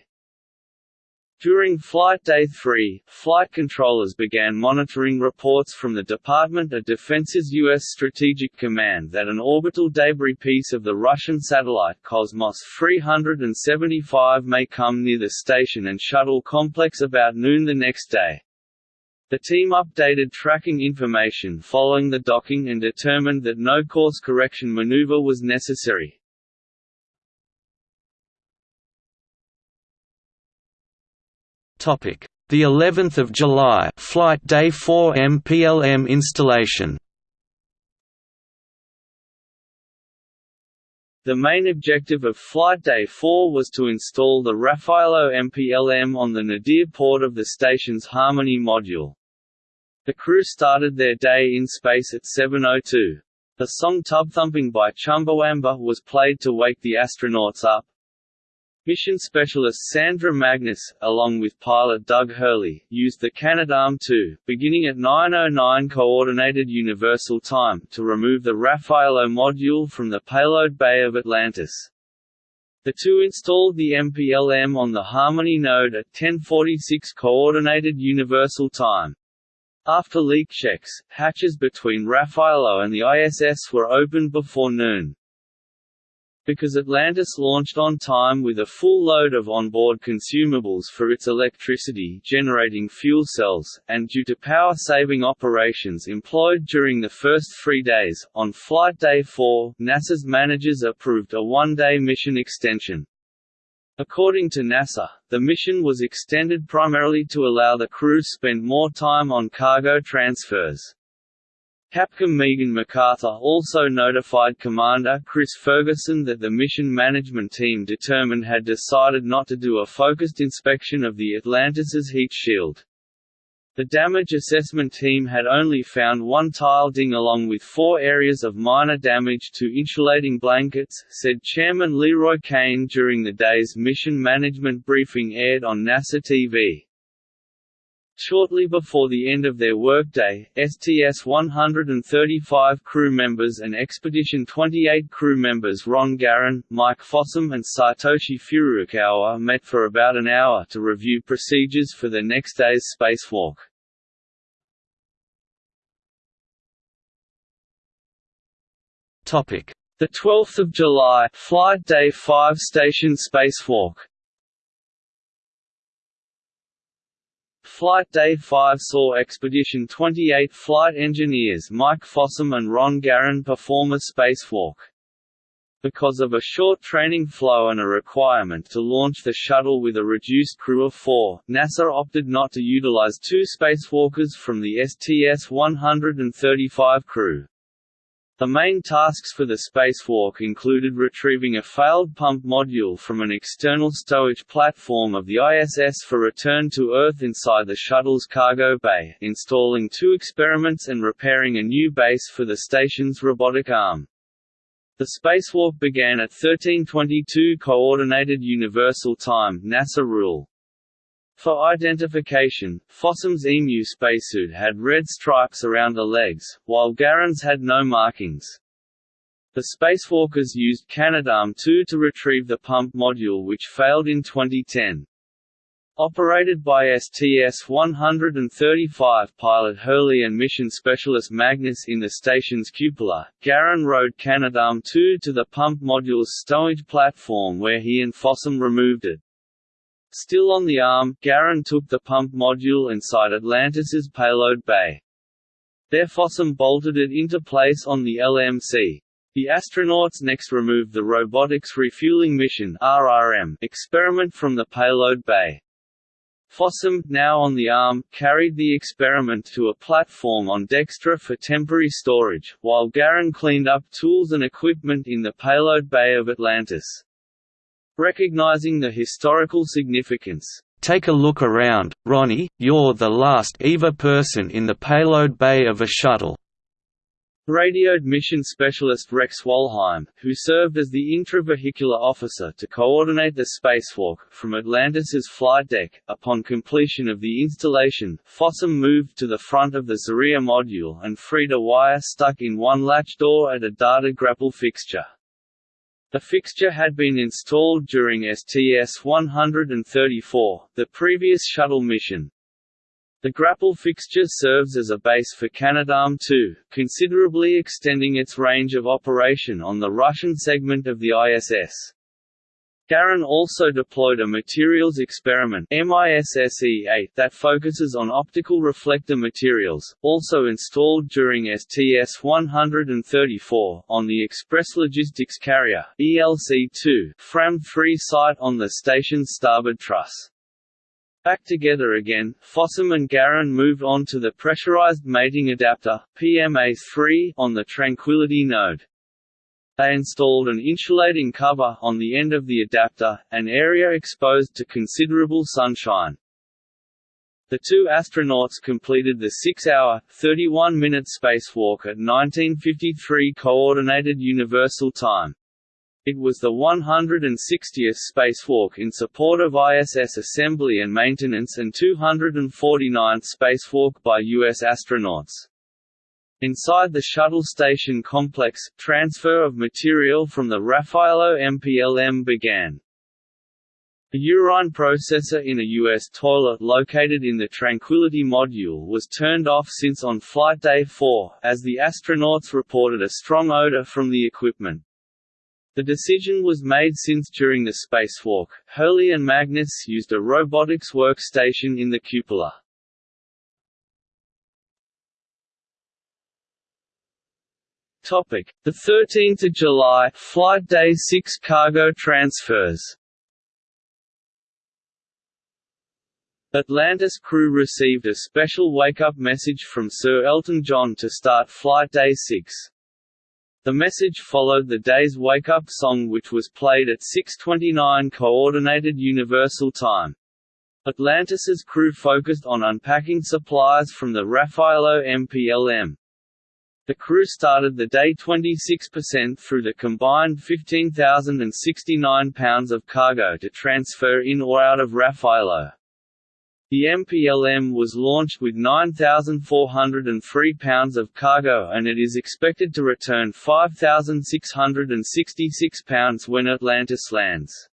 During Flight Day 3, flight controllers began monitoring reports from the Department of Defense's U.S. Strategic Command that an orbital debris piece of the Russian satellite Cosmos 375 may come near the station and shuttle complex about noon the next day. The team updated tracking information following the docking and determined that no course correction maneuver was necessary. Topic: The 11th of July, Flight Day 4 MPLM installation. The main objective of Flight Day 4 was to install the Raffaello MPLM on the nadir port of the station's Harmony module. The crew started their day in space at 7.02. The song Tub Thumping by Chumbawamba was played to wake the astronauts up, Mission specialist Sandra Magnus, along with pilot Doug Hurley, used the Canadarm2, beginning at 9.09 Coordinated Universal Time, to remove the Raffaello module from the payload bay of Atlantis. The two installed the MPLM on the Harmony node at 1046 Coordinated Universal Time. After leak checks, hatches between Raffaello and the ISS were opened before noon. Because Atlantis launched on time with a full load of onboard consumables for its electricity generating fuel cells, and due to power-saving operations employed during the first three days, on Flight Day 4, NASA's managers approved a one-day mission extension. According to NASA, the mission was extended primarily to allow the crew to spend more time on cargo transfers. Capcom Megan McArthur also notified Commander Chris Ferguson that the mission management team determined had decided not to do a focused inspection of the Atlantis's heat shield. The damage assessment team had only found one tile ding along with four areas of minor damage to insulating blankets, said Chairman LeRoy Cain during the day's mission management briefing aired on NASA TV. Shortly before the end of their workday, STS-135 crew members and Expedition 28 crew members Ron Garan, Mike Fossum and Satoshi Furukawa met for about an hour to review procedures for the next day's spacewalk. The 12th of July, Flight Day 5 Station Spacewalk Flight Day 5 saw Expedition 28 flight engineers Mike Fossum and Ron Garan perform a spacewalk. Because of a short training flow and a requirement to launch the shuttle with a reduced crew of four, NASA opted not to utilize two spacewalkers from the STS-135 crew. The main tasks for the spacewalk included retrieving a failed pump module from an external stowage platform of the ISS for return to Earth inside the shuttle's cargo bay, installing two experiments and repairing a new base for the station's robotic arm. The spacewalk began at 1322 Coordinated Universal Time NASA rule. For identification, Fossum's EMU spacesuit had red stripes around the legs, while Garan's had no markings. The spacewalkers used Canadarm2 to retrieve the pump module which failed in 2010. Operated by STS-135 pilot Hurley and mission specialist Magnus in the station's cupola, Garan rode Canadarm2 to the pump module's stowage platform where he and Fossum removed it. Still on the arm, Garan took the pump module inside Atlantis's payload bay. There Fossum bolted it into place on the LMC. The astronauts next removed the Robotics Refueling Mission (RRM) experiment from the payload bay. Fossum, now on the arm, carried the experiment to a platform on Dextre for temporary storage, while Garan cleaned up tools and equipment in the payload bay of Atlantis. Recognizing the historical significance, Take a look around, Ronnie, you're the last EVA person in the payload bay of a shuttle. Radioed mission specialist Rex Walheim, who served as the intravehicular officer to coordinate the spacewalk, from Atlantis's flight deck. Upon completion of the installation, Fossum moved to the front of the Zarya module and freed a wire stuck in one latch door at a data grapple fixture. The fixture had been installed during STS-134, the previous shuttle mission, the grapple fixture serves as a base for Canadarm2, considerably extending its range of operation on the Russian segment of the ISS. Garan also deployed a materials experiment MISSE-8 that focuses on optical reflector materials, also installed during STS-134, on the Express Logistics Carrier ELC-2 FRAM-3 site on the station's starboard truss. Back together again, Fossum and Garan moved on to the pressurized mating adapter PMA-3 on the Tranquility node. They installed an insulating cover on the end of the adapter, an area exposed to considerable sunshine. The two astronauts completed the 6-hour, 31-minute spacewalk at 1953 Coordinated Universal Time. It was the 160th spacewalk in support of ISS assembly and maintenance and 249th spacewalk by U.S. astronauts. Inside the shuttle station complex, transfer of material from the Raffaello MPLM began. A urine processor in a U.S. toilet located in the Tranquility module was turned off since on Flight Day 4, as the astronauts reported a strong odor from the equipment. The decision was made since during the spacewalk, Hurley and Magnus used a robotics workstation in the cupola. Topic: The 13th of July, Flight Day 6 cargo transfers. Atlantis crew received a special wake-up message from Sir Elton John to start Flight Day 6. The message followed the day's wake-up song which was played at 6.29 Coordinated Universal Time. Atlantis's crew focused on unpacking supplies from the Raffaello MPLM. The crew started the day 26% through the combined 15,069 pounds of cargo to transfer in or out of Raffaello. The MPLM was launched with 9,403 pounds of cargo and it is expected to return 5,666 pounds when Atlantis lands.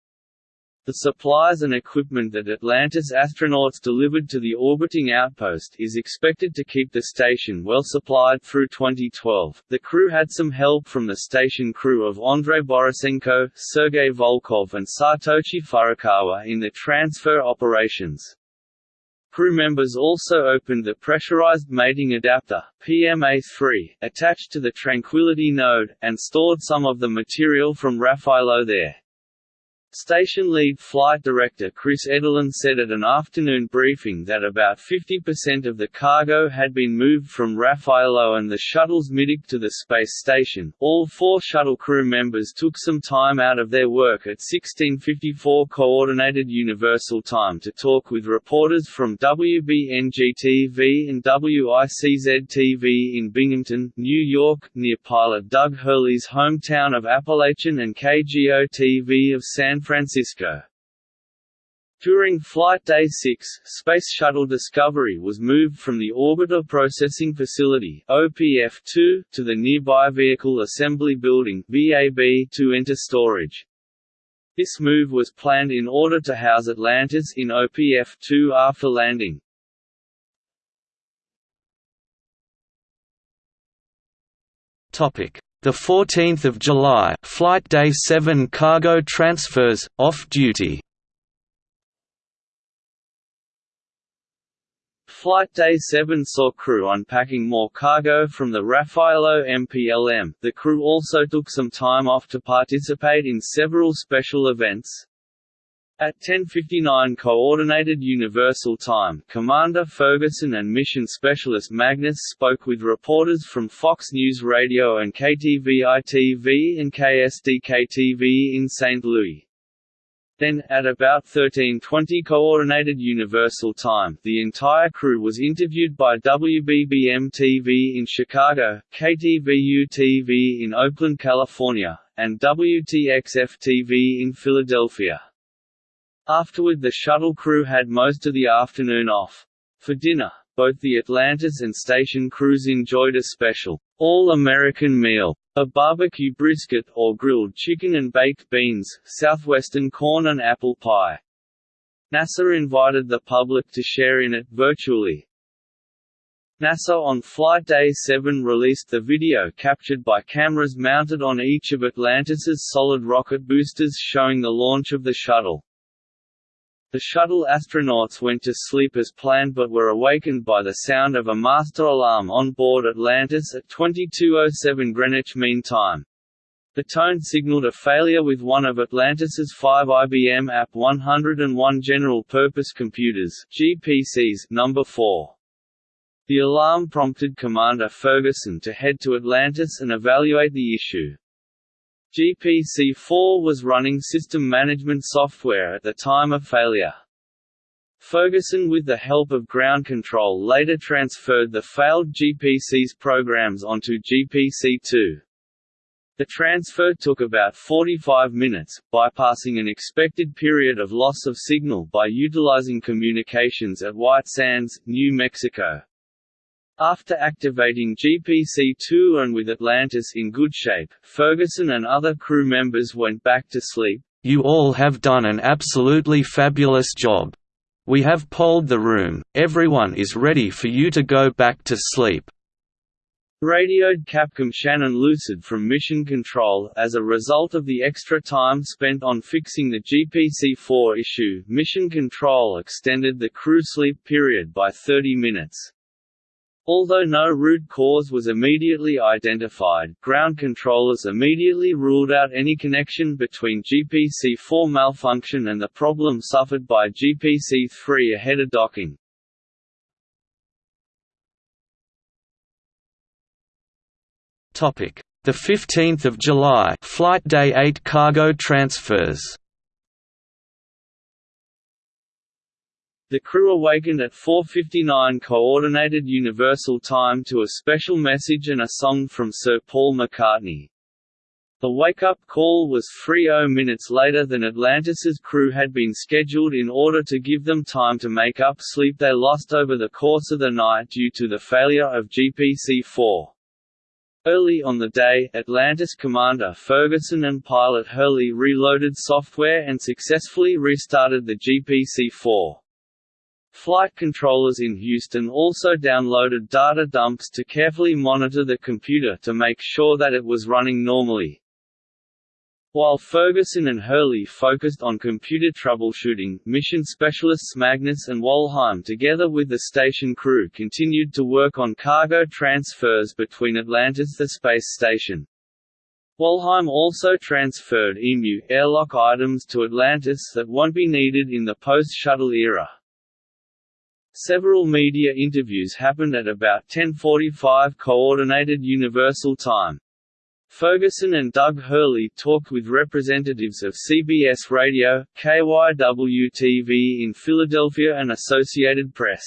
The supplies and equipment that Atlantis astronauts delivered to the orbiting outpost is expected to keep the station well supplied through 2012. The crew had some help from the station crew of Andrei Borisenko, Sergei Volkov, and Satoshi Furukawa in the transfer operations. Crew members also opened the pressurized mating adapter PMA-3, attached to the Tranquility node, and stored some of the material from Raffaello there. Station lead flight director Chris Edelen said at an afternoon briefing that about 50% of the cargo had been moved from Raffaello and the shuttle's middeck to the space station. All four shuttle crew members took some time out of their work at 1654 Coordinated Universal Time to talk with reporters from WBNG-TV and WICZ-TV in Binghamton, New York, near pilot Doug Hurley's hometown of Apalachin and KGO-TV of San Francisco. During Flight Day 6, Space Shuttle Discovery was moved from the Orbiter Processing Facility OPF-2 to the nearby Vehicle Assembly Building VAB to enter storage. This move was planned in order to house Atlantis in OPF-2 after landing. Topic: The 14th of July, Flight Day 7 cargo transfers off duty. Flight Day 7 saw crew unpacking more cargo from the Raffaello MPLM. The crew also took some time off to participate in several special events. At 10:59 Coordinated Universal Time, Commander Ferguson and Mission Specialist Magnus spoke with reporters from Fox News Radio and KTVI-TV and KSDK-TV in St. Louis. Then, at about 13.20 Coordinated Universal Time, the entire crew was interviewed by WBBM-TV in Chicago, KTVU-TV in Oakland, California, and WTXF-TV in Philadelphia. Afterward the shuttle crew had most of the afternoon off. For dinner, both the Atlantis and station crews enjoyed a special, all-American meal. A barbecue brisket or grilled chicken and baked beans, southwestern corn and apple pie. NASA invited the public to share in it virtually. NASA on Flight Day 7 released the video captured by cameras mounted on each of Atlantis's solid rocket boosters showing the launch of the shuttle. The shuttle astronauts went to sleep as planned but were awakened by the sound of a master alarm on board Atlantis at 2207 Greenwich Mean Time. The tone signaled a failure with one of Atlantis's five IBM AP 101 general-purpose computers GPCs number 4. The alarm prompted Commander Ferguson to head to Atlantis and evaluate the issue. GPC-4 was running system management software at the time of failure. Ferguson with the help of ground control later transferred the failed GPC's programs onto GPC-2. The transfer took about 45 minutes, bypassing an expected period of loss of signal by utilizing communications at White Sands, New Mexico. After activating GPC-2 and with Atlantis in good shape, Ferguson and other crew members went back to sleep. You all have done an absolutely fabulous job. We have polled the room, everyone is ready for you to go back to sleep. Radioed Capcom Shannon Lucid from Mission Control. As a result of the extra time spent on fixing the GPC-4 issue, Mission Control extended the crew sleep period by 30 minutes. Although no root cause was immediately identified, ground controllers immediately ruled out any connection between GPC-4 malfunction and the problem suffered by GPC-3 ahead of docking. The 15th of July, Flight Day 8 cargo transfers. The crew awakened at 4.59 Coordinated Universal Time to a special message and a song from Sir Paul McCartney. The wake-up call was 30 minutes later than Atlantis's crew had been scheduled in order to give them time to make up sleep they lost over the course of the night due to the failure of GPC-4. Early on the day, Atlantis commander Ferguson and pilot Hurley reloaded software and successfully restarted the GPC-4. Flight controllers in Houston also downloaded data dumps to carefully monitor the computer to make sure that it was running normally. While Ferguson and Hurley focused on computer troubleshooting, mission specialists Magnus and Walheim together with the station crew continued to work on cargo transfers between Atlantis the space station. Walheim also transferred EMU airlock items to Atlantis that won't be needed in the post-shuttle era. Several media interviews happened at about 10.45 Coordinated Universal Time. Ferguson and Doug Hurley talked with representatives of CBS Radio, KYW-TV in Philadelphia and Associated Press.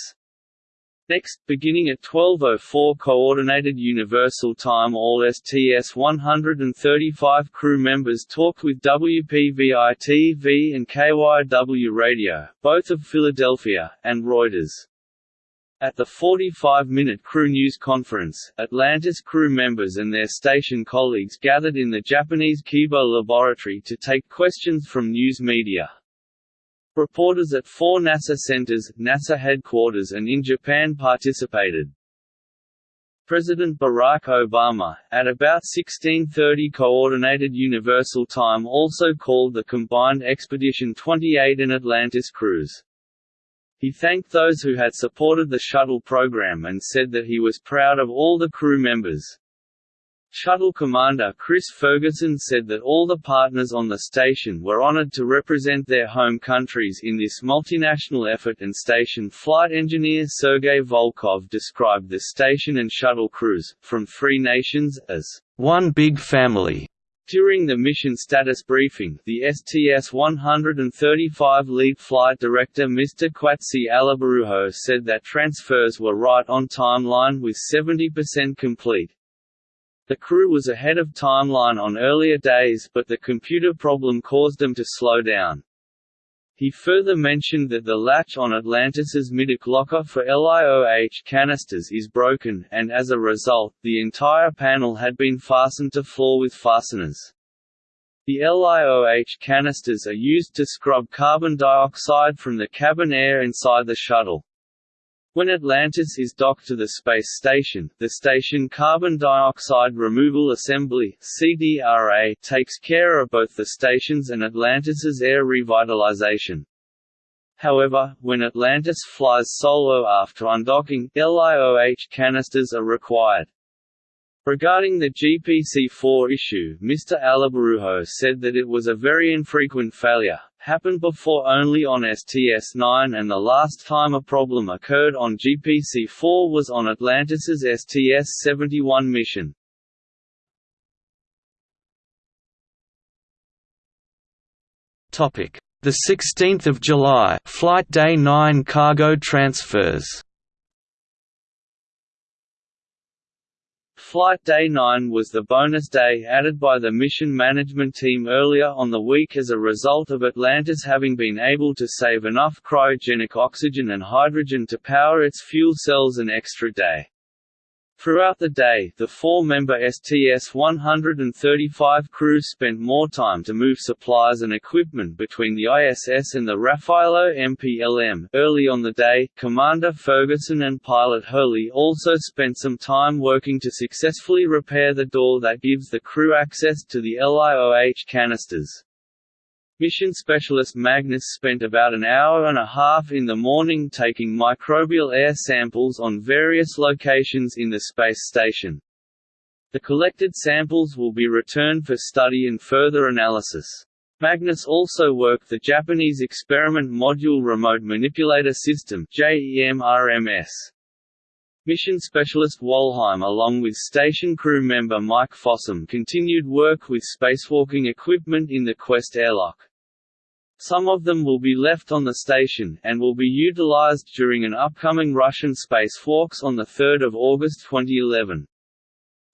Next, beginning at 12.04 Coordinated Universal Time all STS-135 crew members talked with WPVI-TV and KYW Radio, both of Philadelphia, and Reuters. At the 45-minute crew news conference, Atlantis crew members and their station colleagues gathered in the Japanese Kibo laboratory to take questions from news media. Reporters at four NASA centers, NASA headquarters and in Japan participated. President Barack Obama, at about 1630 Coordinated Universal Time also called the combined Expedition 28 and Atlantis crews. He thanked those who had supported the shuttle program and said that he was proud of all the crew members. Shuttle commander Chris Ferguson said that all the partners on the station were honored to represent their home countries in this multinational effort and station flight engineer Sergei Volkov described the station and shuttle crews, from three nations, as one big family. During the mission status briefing, the STS-135 lead flight director Mr. Kwatsi Alibaruho said that transfers were right on timeline with 70% complete, the crew was ahead of timeline on earlier days but the computer problem caused them to slow down. He further mentioned that the latch on Atlantis's middeck locker for LIOH canisters is broken, and as a result, the entire panel had been fastened to floor with fasteners. The LIOH canisters are used to scrub carbon dioxide from the cabin air inside the shuttle. When Atlantis is docked to the space station, the Station Carbon Dioxide Removal Assembly (CDRA) takes care of both the station's and Atlantis's air revitalization. However, when Atlantis flies solo after undocking, LIOH canisters are required. Regarding the GPC-4 issue, Mr. Alibaruho said that it was a very infrequent failure, happened before only on STS-9 and the last time a problem occurred on GPC-4 was on Atlantis's STS-71 mission. The 16th of July, Flight Day 9 cargo transfers. Flight Day 9 was the bonus day added by the mission management team earlier on the week as a result of Atlantis having been able to save enough cryogenic oxygen and hydrogen to power its fuel cells an extra day. Throughout the day, the four-member STS-135 crew spent more time to move supplies and equipment between the ISS and the Raffaello MPLM. Early on the day, Commander Ferguson and pilot Hurley also spent some time working to successfully repair the door that gives the crew access to the LIOH canisters. Mission specialist Magnus spent about an hour and a half in the morning taking microbial air samples on various locations in the space station. The collected samples will be returned for study and further analysis. Magnus also worked the Japanese Experiment Module Remote Manipulator System JEMRMS. Mission specialist Walheim along with station crew member Mike Fossum continued work with spacewalking equipment in the Quest airlock. Some of them will be left on the station, and will be utilized during an upcoming Russian spacewalks on 3 August 2011.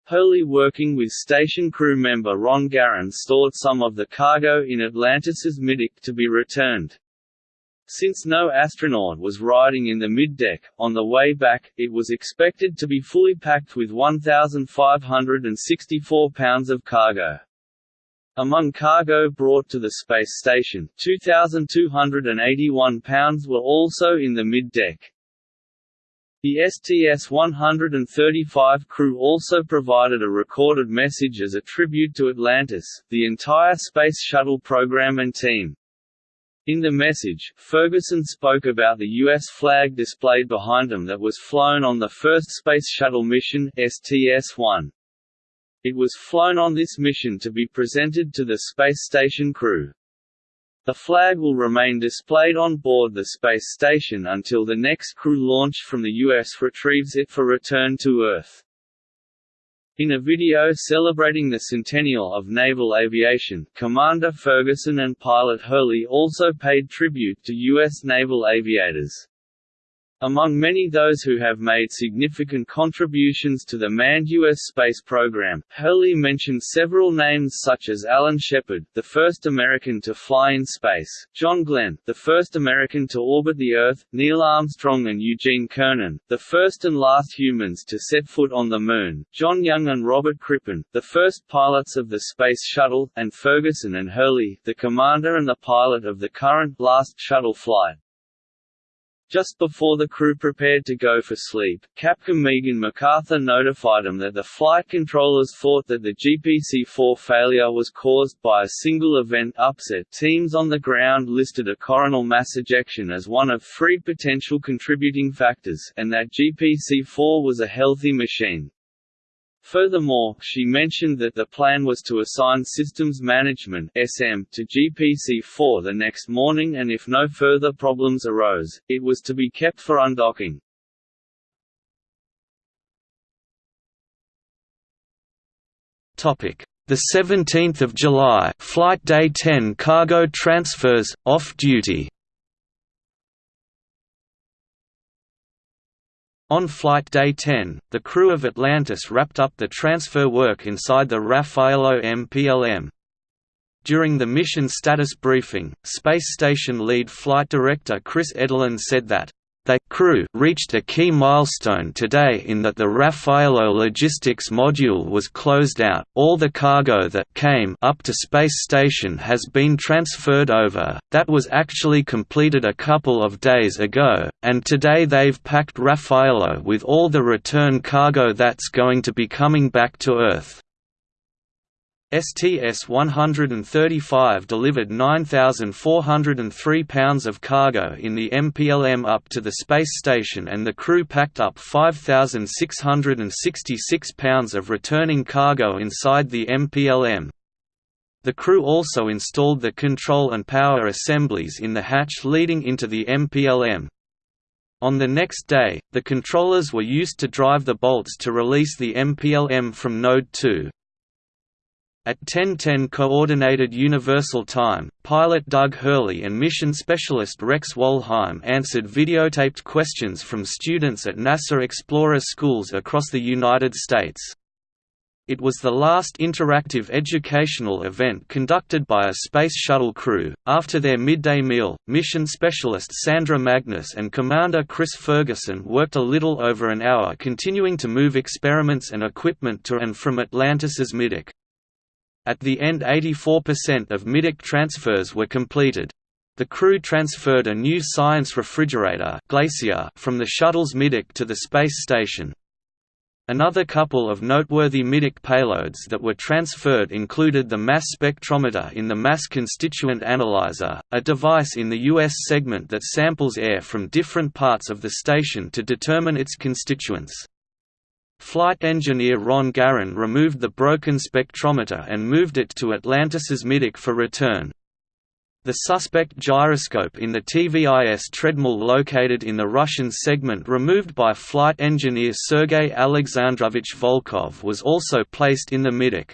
Hurley working with station crew member Ron Garan stored some of the cargo in Atlantis's middeck to be returned. Since no astronaut was riding in the middeck, on the way back, it was expected to be fully packed with 1,564 pounds of cargo. Among cargo brought to the space station, 2,281 pounds were also in the middeck. The STS-135 crew also provided a recorded message as a tribute to Atlantis, the entire Space Shuttle program and team. In the message, Ferguson spoke about the U.S. flag displayed behind him that was flown on the first Space Shuttle mission STS-1. It was flown on this mission to be presented to the space station crew. The flag will remain displayed on board the space station until the next crew launched from the U.S. retrieves it for return to Earth. In a video celebrating the centennial of naval aviation, Commander Ferguson and pilot Hurley also paid tribute to U.S. naval aviators. Among many those who have made significant contributions to the manned U.S. space program, Hurley mentioned several names such as Alan Shepard, the first American to fly in space, John Glenn, the first American to orbit the Earth, Neil Armstrong and Eugene Cernan, the first and last humans to set foot on the Moon, John Young and Robert Crippen, the first pilots of the Space Shuttle, and Ferguson and Hurley, the commander and the pilot of the current last shuttle flight. Just before the crew prepared to go for sleep, Capcom Megan McArthur notified them that the flight controllers thought that the GPC-4 failure was caused by a single event upset. Teams on the ground listed a coronal mass ejection as one of three potential contributing factors, and that GPC-4 was a healthy machine. Furthermore, she mentioned that the plan was to assign Systems Management SM to GPC-4 the next morning and if no further problems arose, it was to be kept for undocking. Topic: The 17th of July, flight day 10 cargo transfers off duty. On flight day 10, the crew of Atlantis wrapped up the transfer work inside the Raffaello MPLM. During the mission status briefing, Space Station Lead Flight Director Chris Edelen said that they crew reached a key milestone today in that the Raffaello logistics module was closed out. All the cargo that came up to space station has been transferred over. That was actually completed a couple of days ago, and today they've packed Raffaello with all the return cargo that's going to be coming back to Earth. STS-135 delivered 9,403 pounds of cargo in the MPLM up to the space station and the crew packed up 5,666 pounds of returning cargo inside the MPLM. The crew also installed the control and power assemblies in the hatch leading into the MPLM. On the next day, the controllers were used to drive the bolts to release the MPLM from Node 2. At 10:10 Coordinated Universal Time, pilot Doug Hurley and mission specialist Rex Walheim answered videotaped questions from students at NASA Explorer schools across the United States. It was the last interactive educational event conducted by a Space Shuttle crew. After their midday meal, mission specialist Sandra Magnus and Commander Chris Ferguson worked a little over an hour continuing to move experiments and equipment to and from Atlantis's middeck. At the end 84% of middeck transfers were completed. The crew transferred a new science refrigerator Glacier from the shuttle's middeck to the space station. Another couple of noteworthy middeck payloads that were transferred included the mass spectrometer in the Mass Constituent Analyzer, a device in the U.S. segment that samples air from different parts of the station to determine its constituents. Flight engineer Ron Garan removed the broken spectrometer and moved it to Atlantis's middeck for return. The suspect gyroscope in the TVIS treadmill located in the Russian segment removed by flight engineer Sergei Alexandrovich Volkov was also placed in the middeck.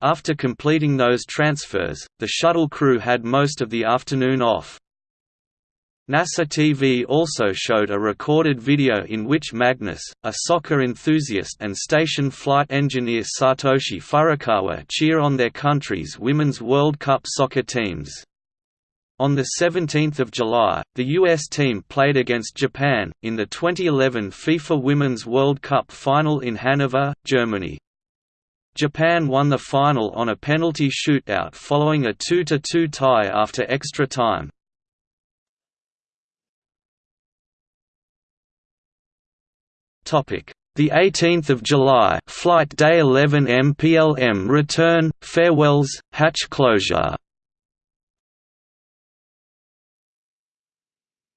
After completing those transfers, the shuttle crew had most of the afternoon off. NASA TV also showed a recorded video in which Magnus, a soccer enthusiast and station flight engineer Satoshi Furukawa cheer on their country's Women's World Cup soccer teams. On 17 July, the U.S. team played against Japan, in the 2011 FIFA Women's World Cup final in Hanover, Germany. Japan won the final on a penalty shootout following a 2–2 tie after extra time. The 18th of July, flight day 11 MPLM return, farewells, hatch closure.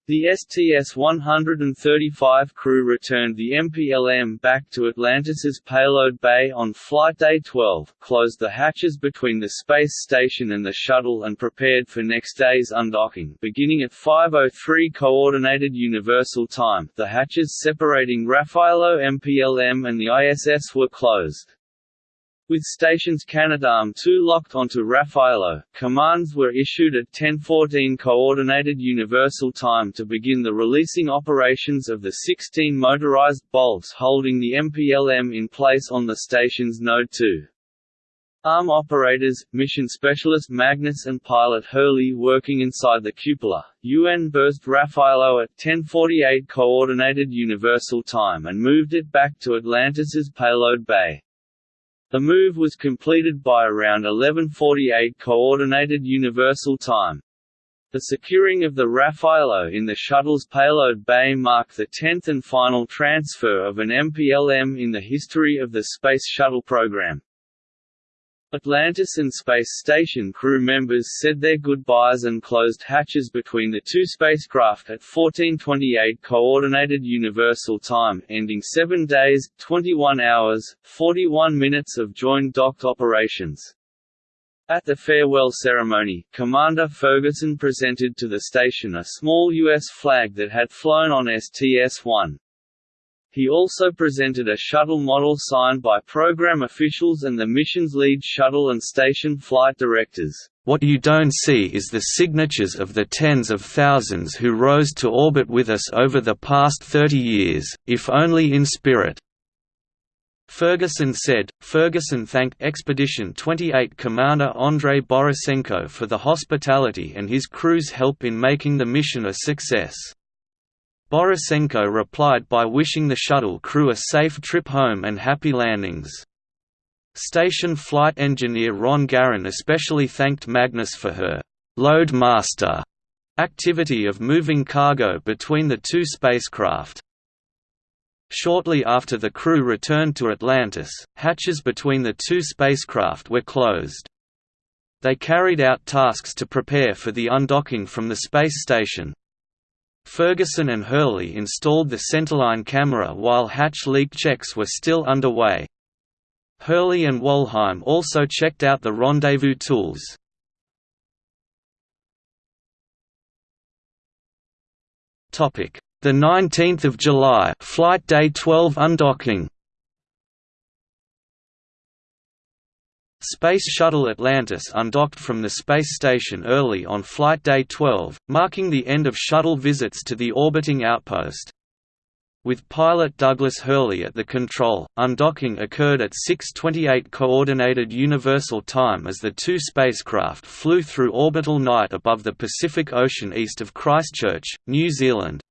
The STS-135 crew returned the MPLM back to Atlantis's payload bay on Flight Day 12, closed the hatches between the space station and the shuttle and prepared for next day's undocking beginning at 5.03 Coordinated Universal Time, the hatches separating Raffaello MPLM and the ISS were closed. With stations Canadarm2 um, locked onto Raffaello, commands were issued at 10:14 Coordinated Universal Time to begin the releasing operations of the 16 motorized bolts holding the MPLM in place on the station's Node 2. ARM operators, mission specialist Magnus and pilot Hurley working inside the cupola. unberthed Raffaello at 10:48 Coordinated Universal Time and moved it back to Atlantis's payload bay. The move was completed by around 1148 Coordinated Universal Time. The securing of the Raffaello in the shuttle's payload bay marked the tenth and final transfer of an MPLM in the history of the Space Shuttle program. Atlantis and Space Station crew members said their goodbyes and closed hatches between the two spacecraft at 1428 Coordinated Universal Time ending 7 days, 21 hours, 41 minutes of joint docked operations. At the farewell ceremony, Commander Ferguson presented to the station a small U.S. flag that had flown on STS-1. He also presented a shuttle model signed by program officials and the mission's lead shuttle and station flight directors. What you don't see is the signatures of the tens of thousands who rose to orbit with us over the past 30 years, if only in spirit. Ferguson said. Ferguson thanked Expedition 28 Commander Andrei Borisenko for the hospitality and his crew's help in making the mission a success. Borisenko replied by wishing the shuttle crew a safe trip home and happy landings. Station flight engineer Ron Garan especially thanked Magnus for her «load master» activity of moving cargo between the two spacecraft. Shortly after the crew returned to Atlantis, hatches between the two spacecraft were closed. They carried out tasks to prepare for the undocking from the space station, Ferguson and Hurley installed the centerline camera while hatch leak checks were still underway. Hurley and Walheim also checked out the rendezvous tools. The 19th of July, flight day 12 undocking. Space Shuttle Atlantis undocked from the space station early on Flight Day 12, marking the end of shuttle visits to the orbiting outpost. With pilot Douglas Hurley at the control, undocking occurred at 6.28 Coordinated Universal Time as the two spacecraft flew through orbital night above the Pacific Ocean east of Christchurch, New Zealand.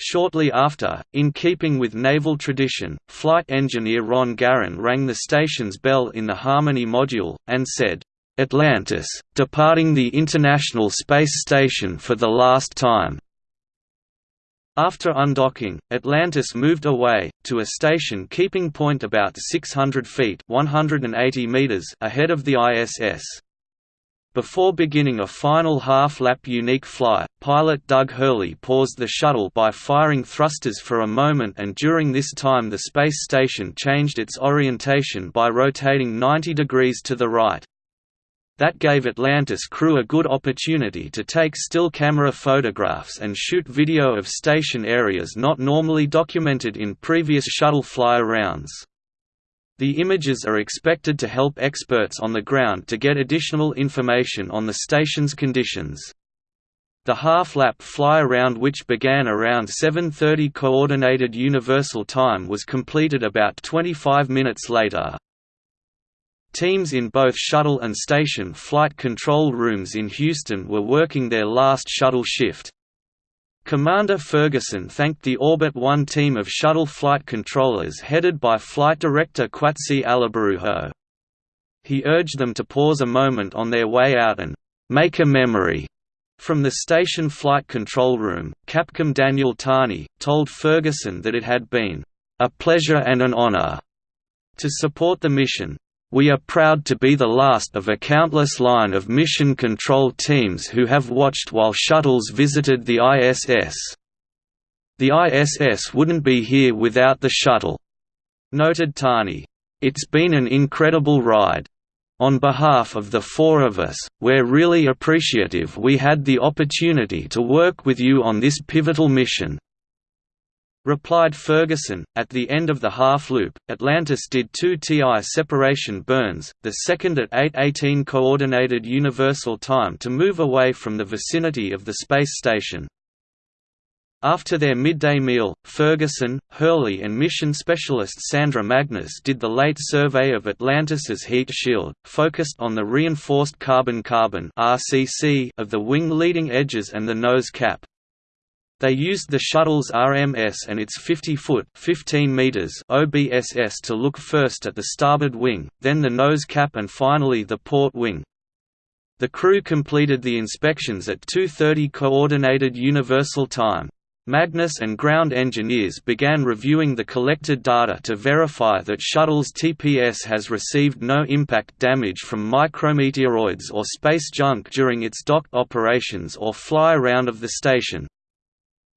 Shortly after, in keeping with naval tradition, flight engineer Ron Garan rang the station's bell in the Harmony module, and said, "'Atlantis, departing the International Space Station for the last time." After undocking, Atlantis moved away, to a station keeping point about 600 feet 180 meters ahead of the ISS. Before beginning a final half-lap unique fly, pilot Doug Hurley paused the shuttle by firing thrusters for a moment and during this time the space station changed its orientation by rotating 90 degrees to the right. That gave Atlantis crew a good opportunity to take still camera photographs and shoot video of station areas not normally documented in previous shuttle fly-arounds. The images are expected to help experts on the ground to get additional information on the station's conditions. The half-lap fly-around which began around 7.30 Coordinated Universal Time was completed about 25 minutes later. Teams in both shuttle and station flight control rooms in Houston were working their last shuttle shift. Commander Ferguson thanked the Orbit 1 team of shuttle flight controllers headed by Flight Director Kwatsi Alibaruho. He urged them to pause a moment on their way out and «make a memory». From the station flight control room, Capcom Daniel Tani, told Ferguson that it had been «a pleasure and an honor» to support the mission, we are proud to be the last of a countless line of mission control teams who have watched while shuttles visited the ISS. The ISS wouldn't be here without the shuttle," noted Tani. It's been an incredible ride. On behalf of the four of us, we're really appreciative we had the opportunity to work with you on this pivotal mission. Replied Ferguson. At the end of the half loop, Atlantis did two TI separation burns, the second at 8:18 coordinated universal time to move away from the vicinity of the space station. After their midday meal, Ferguson, Hurley and mission specialist Sandra Magnus did the late survey of Atlantis's heat shield, focused on the reinforced carbon-carbon of the wing leading edges and the nose cap. They used the shuttle's RMS and its 50-foot (15 meters) OBSS to look first at the starboard wing, then the nose cap and finally the port wing. The crew completed the inspections at 2.30 Coordinated Universal Time. Magnus and ground engineers began reviewing the collected data to verify that shuttle's TPS has received no impact damage from micrometeoroids or space junk during its dock operations or fly around of the station.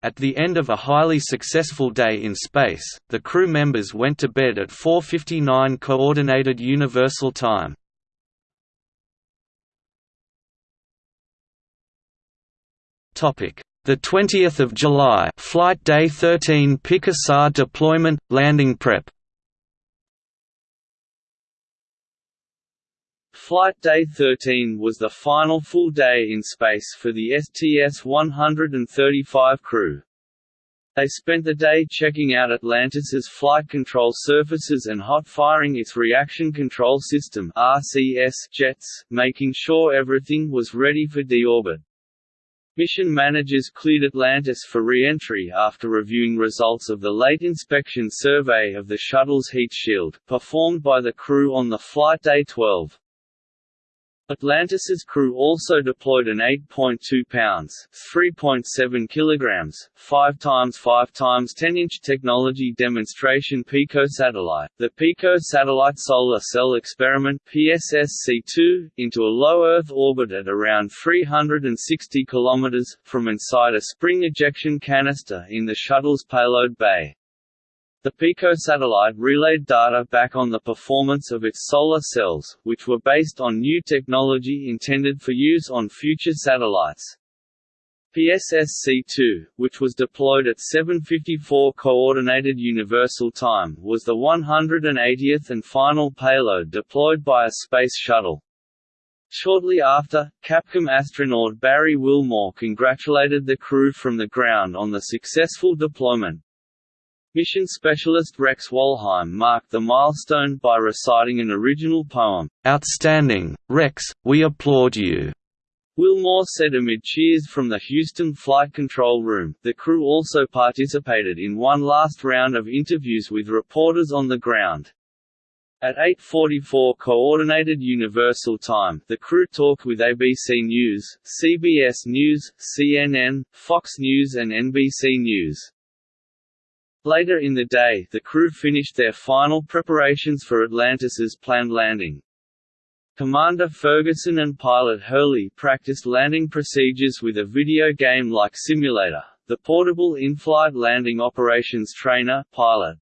At the end of a highly successful day in space, the crew members went to bed at 4.59 Coordinated Universal Time. Topic the 20th of July, flight day 13 PicoSat deployment landing prep. Flight Day 13 was the final full day in space for the STS-135 crew. They spent the day checking out Atlantis's flight control surfaces and hot-firing its reaction control system RCS jets, making sure everything was ready for deorbit. Mission managers cleared Atlantis for re-entry after reviewing results of the late inspection survey of the shuttle's heat shield, performed by the crew on the flight day 12. Atlantis's crew also deployed an 8.2 pounds (3.7 kilograms, 5 times 5 times 10 inch technology demonstration PICO satellite, the PICO Satellite Solar Cell Experiment (PSSC-2), into a low Earth orbit at around 360 kilometers from inside a spring ejection canister in the shuttle's payload bay. The PICO satellite relayed data back on the performance of its solar cells, which were based on new technology intended for use on future satellites. PSSC-2, which was deployed at 7.54 Coordinated Universal Time was the 180th and final payload deployed by a space shuttle. Shortly after, Capcom astronaut Barry Wilmore congratulated the crew from the ground on the successful deployment. Mission specialist Rex Walheim marked the milestone by reciting an original poem, "'Outstanding, Rex, we applaud you' Wilmore said amid cheers from the Houston Flight Control Room. The crew also participated in one last round of interviews with reporters on the ground. At 8.44 Coordinated Universal Time, the crew talked with ABC News, CBS News, CNN, Fox News and NBC News. Later in the day, the crew finished their final preparations for Atlantis's planned landing. Commander Ferguson and pilot Hurley practiced landing procedures with a video game-like simulator, the portable in-flight landing operations trainer pilot.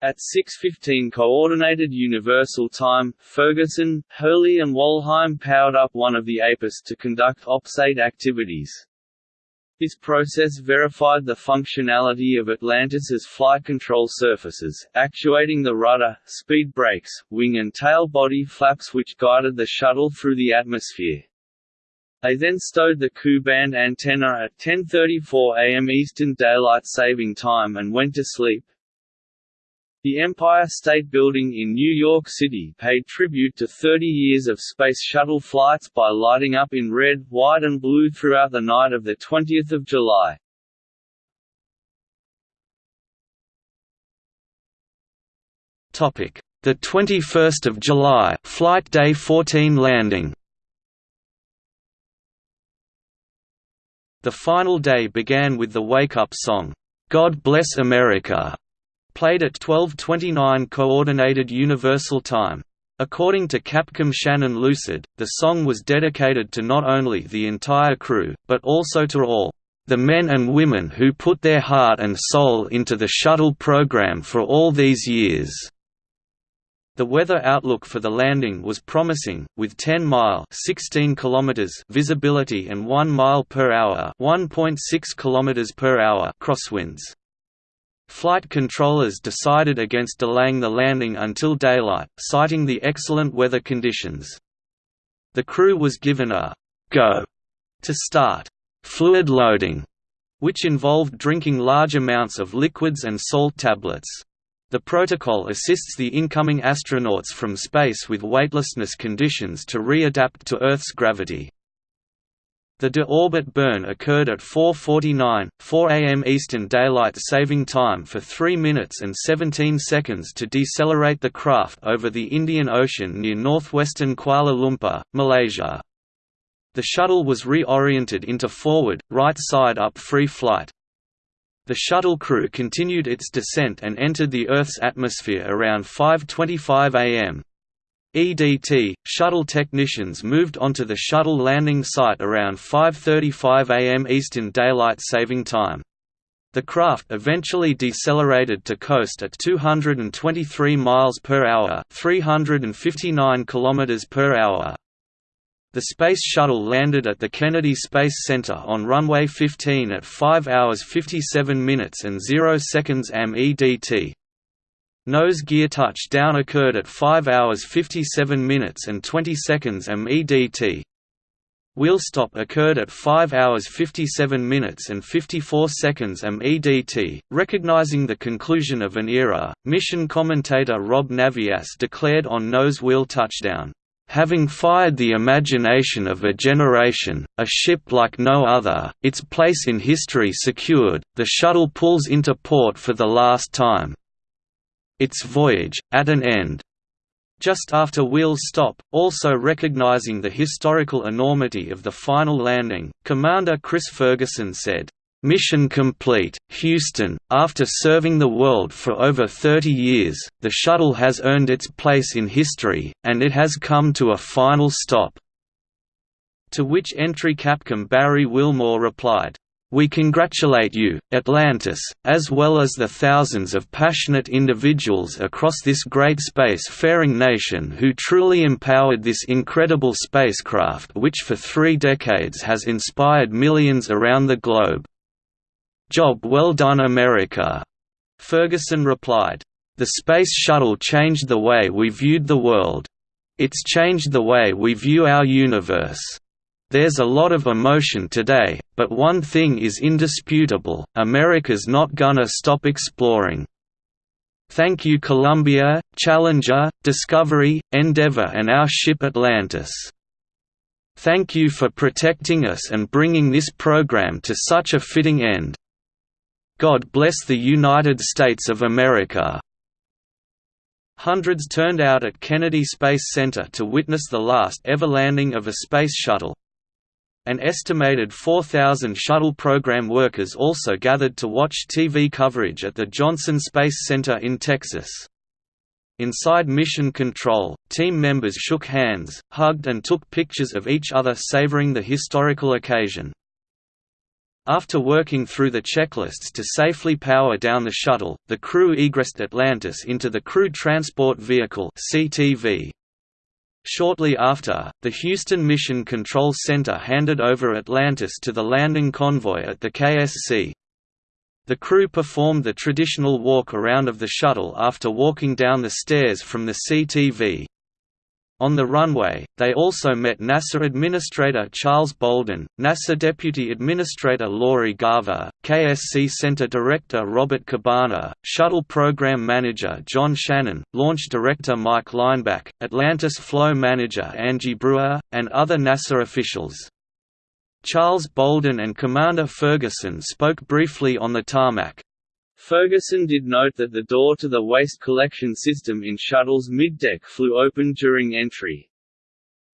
At 6.15 Coordinated Universal Time, Ferguson, Hurley and Walheim powered up one of the APUs to conduct OPS-8 activities. This process verified the functionality of Atlantis's flight control surfaces, actuating the rudder, speed brakes, wing and tail body flaps which guided the shuttle through the atmosphere. They then stowed the Ku-band antenna at 10.34 am Eastern Daylight Saving Time and went to sleep, the Empire State Building in New York City paid tribute to 30 years of Space Shuttle flights by lighting up in red, white and blue throughout the night of 20 July. The 21st of July, Flight Day 14 landing. The final day began with the wake-up song, "God Bless America", Played at 12.29 Coordinated Universal Time. According to Capcom Shannon Lucid, the song was dedicated to not only the entire crew, but also to all the men and women who put their heart and soul into the shuttle program for all these years. The weather outlook for the landing was promising, with 10 mile 16 kilometers visibility and 1 mile per hour 1.6 kilometers per hour crosswinds. Flight controllers decided against delaying the landing until daylight, citing the excellent weather conditions. The crew was given a «go» to start «fluid loading», which involved drinking large amounts of liquids and salt tablets. The protocol assists the incoming astronauts from space with weightlessness conditions to readapt to Earth's gravity. The de-orbit burn occurred at 4.49, 4 am Eastern Daylight Saving Time for 3 minutes and 17 seconds to decelerate the craft over the Indian Ocean near northwestern Kuala Lumpur, Malaysia. The shuttle was reoriented into forward, right side up free flight. The shuttle crew continued its descent and entered the Earth's atmosphere around 5.25 am. EDT, shuttle technicians moved onto the shuttle landing site around 5.35 am Eastern Daylight Saving Time. The craft eventually decelerated to coast at 223 miles per hour, 359 kilometers per hour. The Space Shuttle landed at the Kennedy Space Center on runway 15 at 5 hours 57 minutes and 0 seconds am EDT. Nose gear touchdown occurred at 5 hours 57 minutes and 20 seconds am EDT. Wheel stop occurred at 5 hours 57 minutes and 54 seconds am EDT. Recognizing the conclusion of an era, mission commentator Rob Navias declared on nose wheel touchdown, Having fired the imagination of a generation, a ship like no other, its place in history secured, the shuttle pulls into port for the last time its voyage, at an end. Just after wheels stop, also recognizing the historical enormity of the final landing, Commander Chris Ferguson said, Mission complete, Houston. After serving the world for over 30 years, the shuttle has earned its place in history, and it has come to a final stop. To which entry Capcom Barry Wilmore replied, we congratulate you, Atlantis, as well as the thousands of passionate individuals across this great space-faring nation who truly empowered this incredible spacecraft which for three decades has inspired millions around the globe. Job well done America." Ferguson replied. The Space Shuttle changed the way we viewed the world. It's changed the way we view our universe. There's a lot of emotion today, but one thing is indisputable, America's not gonna stop exploring. Thank you Columbia, Challenger, Discovery, Endeavour and our ship Atlantis. Thank you for protecting us and bringing this program to such a fitting end. God bless the United States of America. Hundreds turned out at Kennedy Space Center to witness the last ever landing of a space shuttle, an estimated 4,000 shuttle program workers also gathered to watch TV coverage at the Johnson Space Center in Texas. Inside Mission Control, team members shook hands, hugged and took pictures of each other savoring the historical occasion. After working through the checklists to safely power down the shuttle, the crew egressed Atlantis into the Crew Transport Vehicle CTV, Shortly after, the Houston Mission Control Center handed over Atlantis to the landing convoy at the KSC. The crew performed the traditional walk around of the shuttle after walking down the stairs from the CTV. On the runway, they also met NASA Administrator Charles Bolden, NASA Deputy Administrator Lori Garver, KSC Center Director Robert Cabana, Shuttle Program Manager John Shannon, Launch Director Mike Leinbach, Atlantis Flow Manager Angie Brewer, and other NASA officials. Charles Bolden and Commander Ferguson spoke briefly on the tarmac, Ferguson did note that the door to the waste collection system in Shuttle's middeck flew open during entry.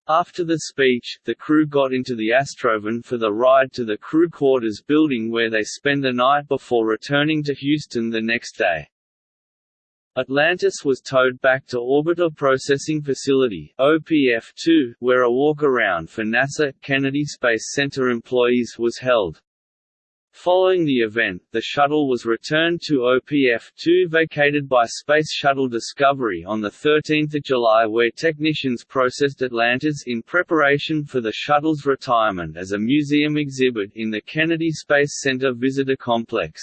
After the speech, the crew got into the Astrovan for the ride to the crew quarters building where they spend the night before returning to Houston the next day. Atlantis was towed back to Orbiter Processing Facility OPF-2, where a walk-around for NASA Kennedy Space Center employees was held. Following the event, the shuttle was returned to OPF-2 vacated by Space Shuttle Discovery on 13 July where technicians processed Atlantis in preparation for the shuttle's retirement as a museum exhibit in the Kennedy Space Center Visitor Complex.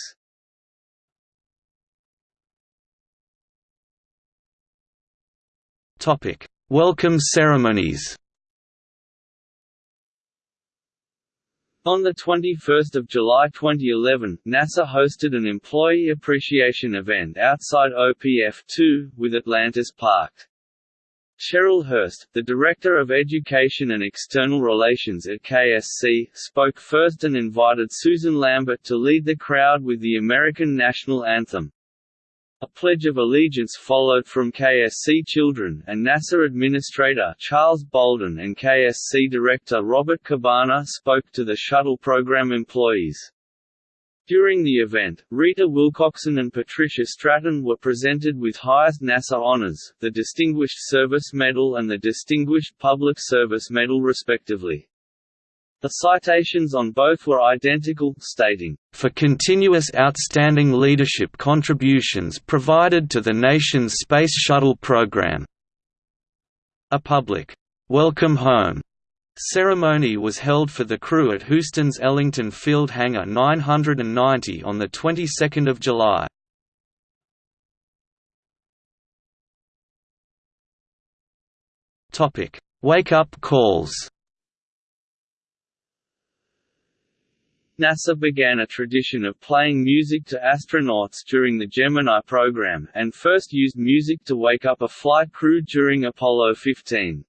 Welcome ceremonies On 21 July 2011, NASA hosted an employee appreciation event outside OPF-2, with Atlantis parked. Cheryl Hurst, the Director of Education and External Relations at KSC, spoke first and invited Susan Lambert to lead the crowd with the American National Anthem. A Pledge of Allegiance followed from KSC Children, and NASA Administrator Charles Bolden and KSC Director Robert Cabana spoke to the shuttle program employees. During the event, Rita Willcoxon and Patricia Stratton were presented with highest NASA honors, the Distinguished Service Medal and the Distinguished Public Service Medal respectively. The citations on both were identical, stating, "...for continuous outstanding leadership contributions provided to the nation's Space Shuttle program." A public, "'Welcome Home' ceremony was held for the crew at Houston's Ellington Field Hangar 990 on the 22nd of July. Topic: Wake-up calls. NASA began a tradition of playing music to astronauts during the Gemini program, and first used music to wake up a flight crew during Apollo 15.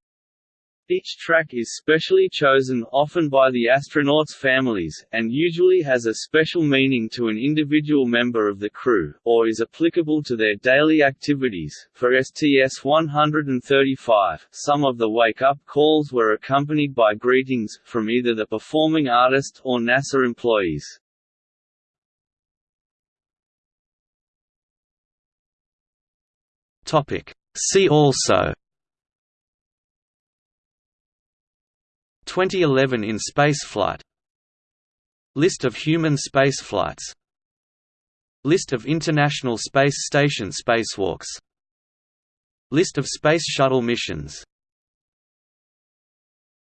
Each track is specially chosen often by the astronauts' families, and usually has a special meaning to an individual member of the crew, or is applicable to their daily activities. For STS-135, some of the wake-up calls were accompanied by greetings, from either the performing artist or NASA employees. See also 2011 in spaceflight. List of human spaceflights. List of International Space Station spacewalks. List of Space Shuttle missions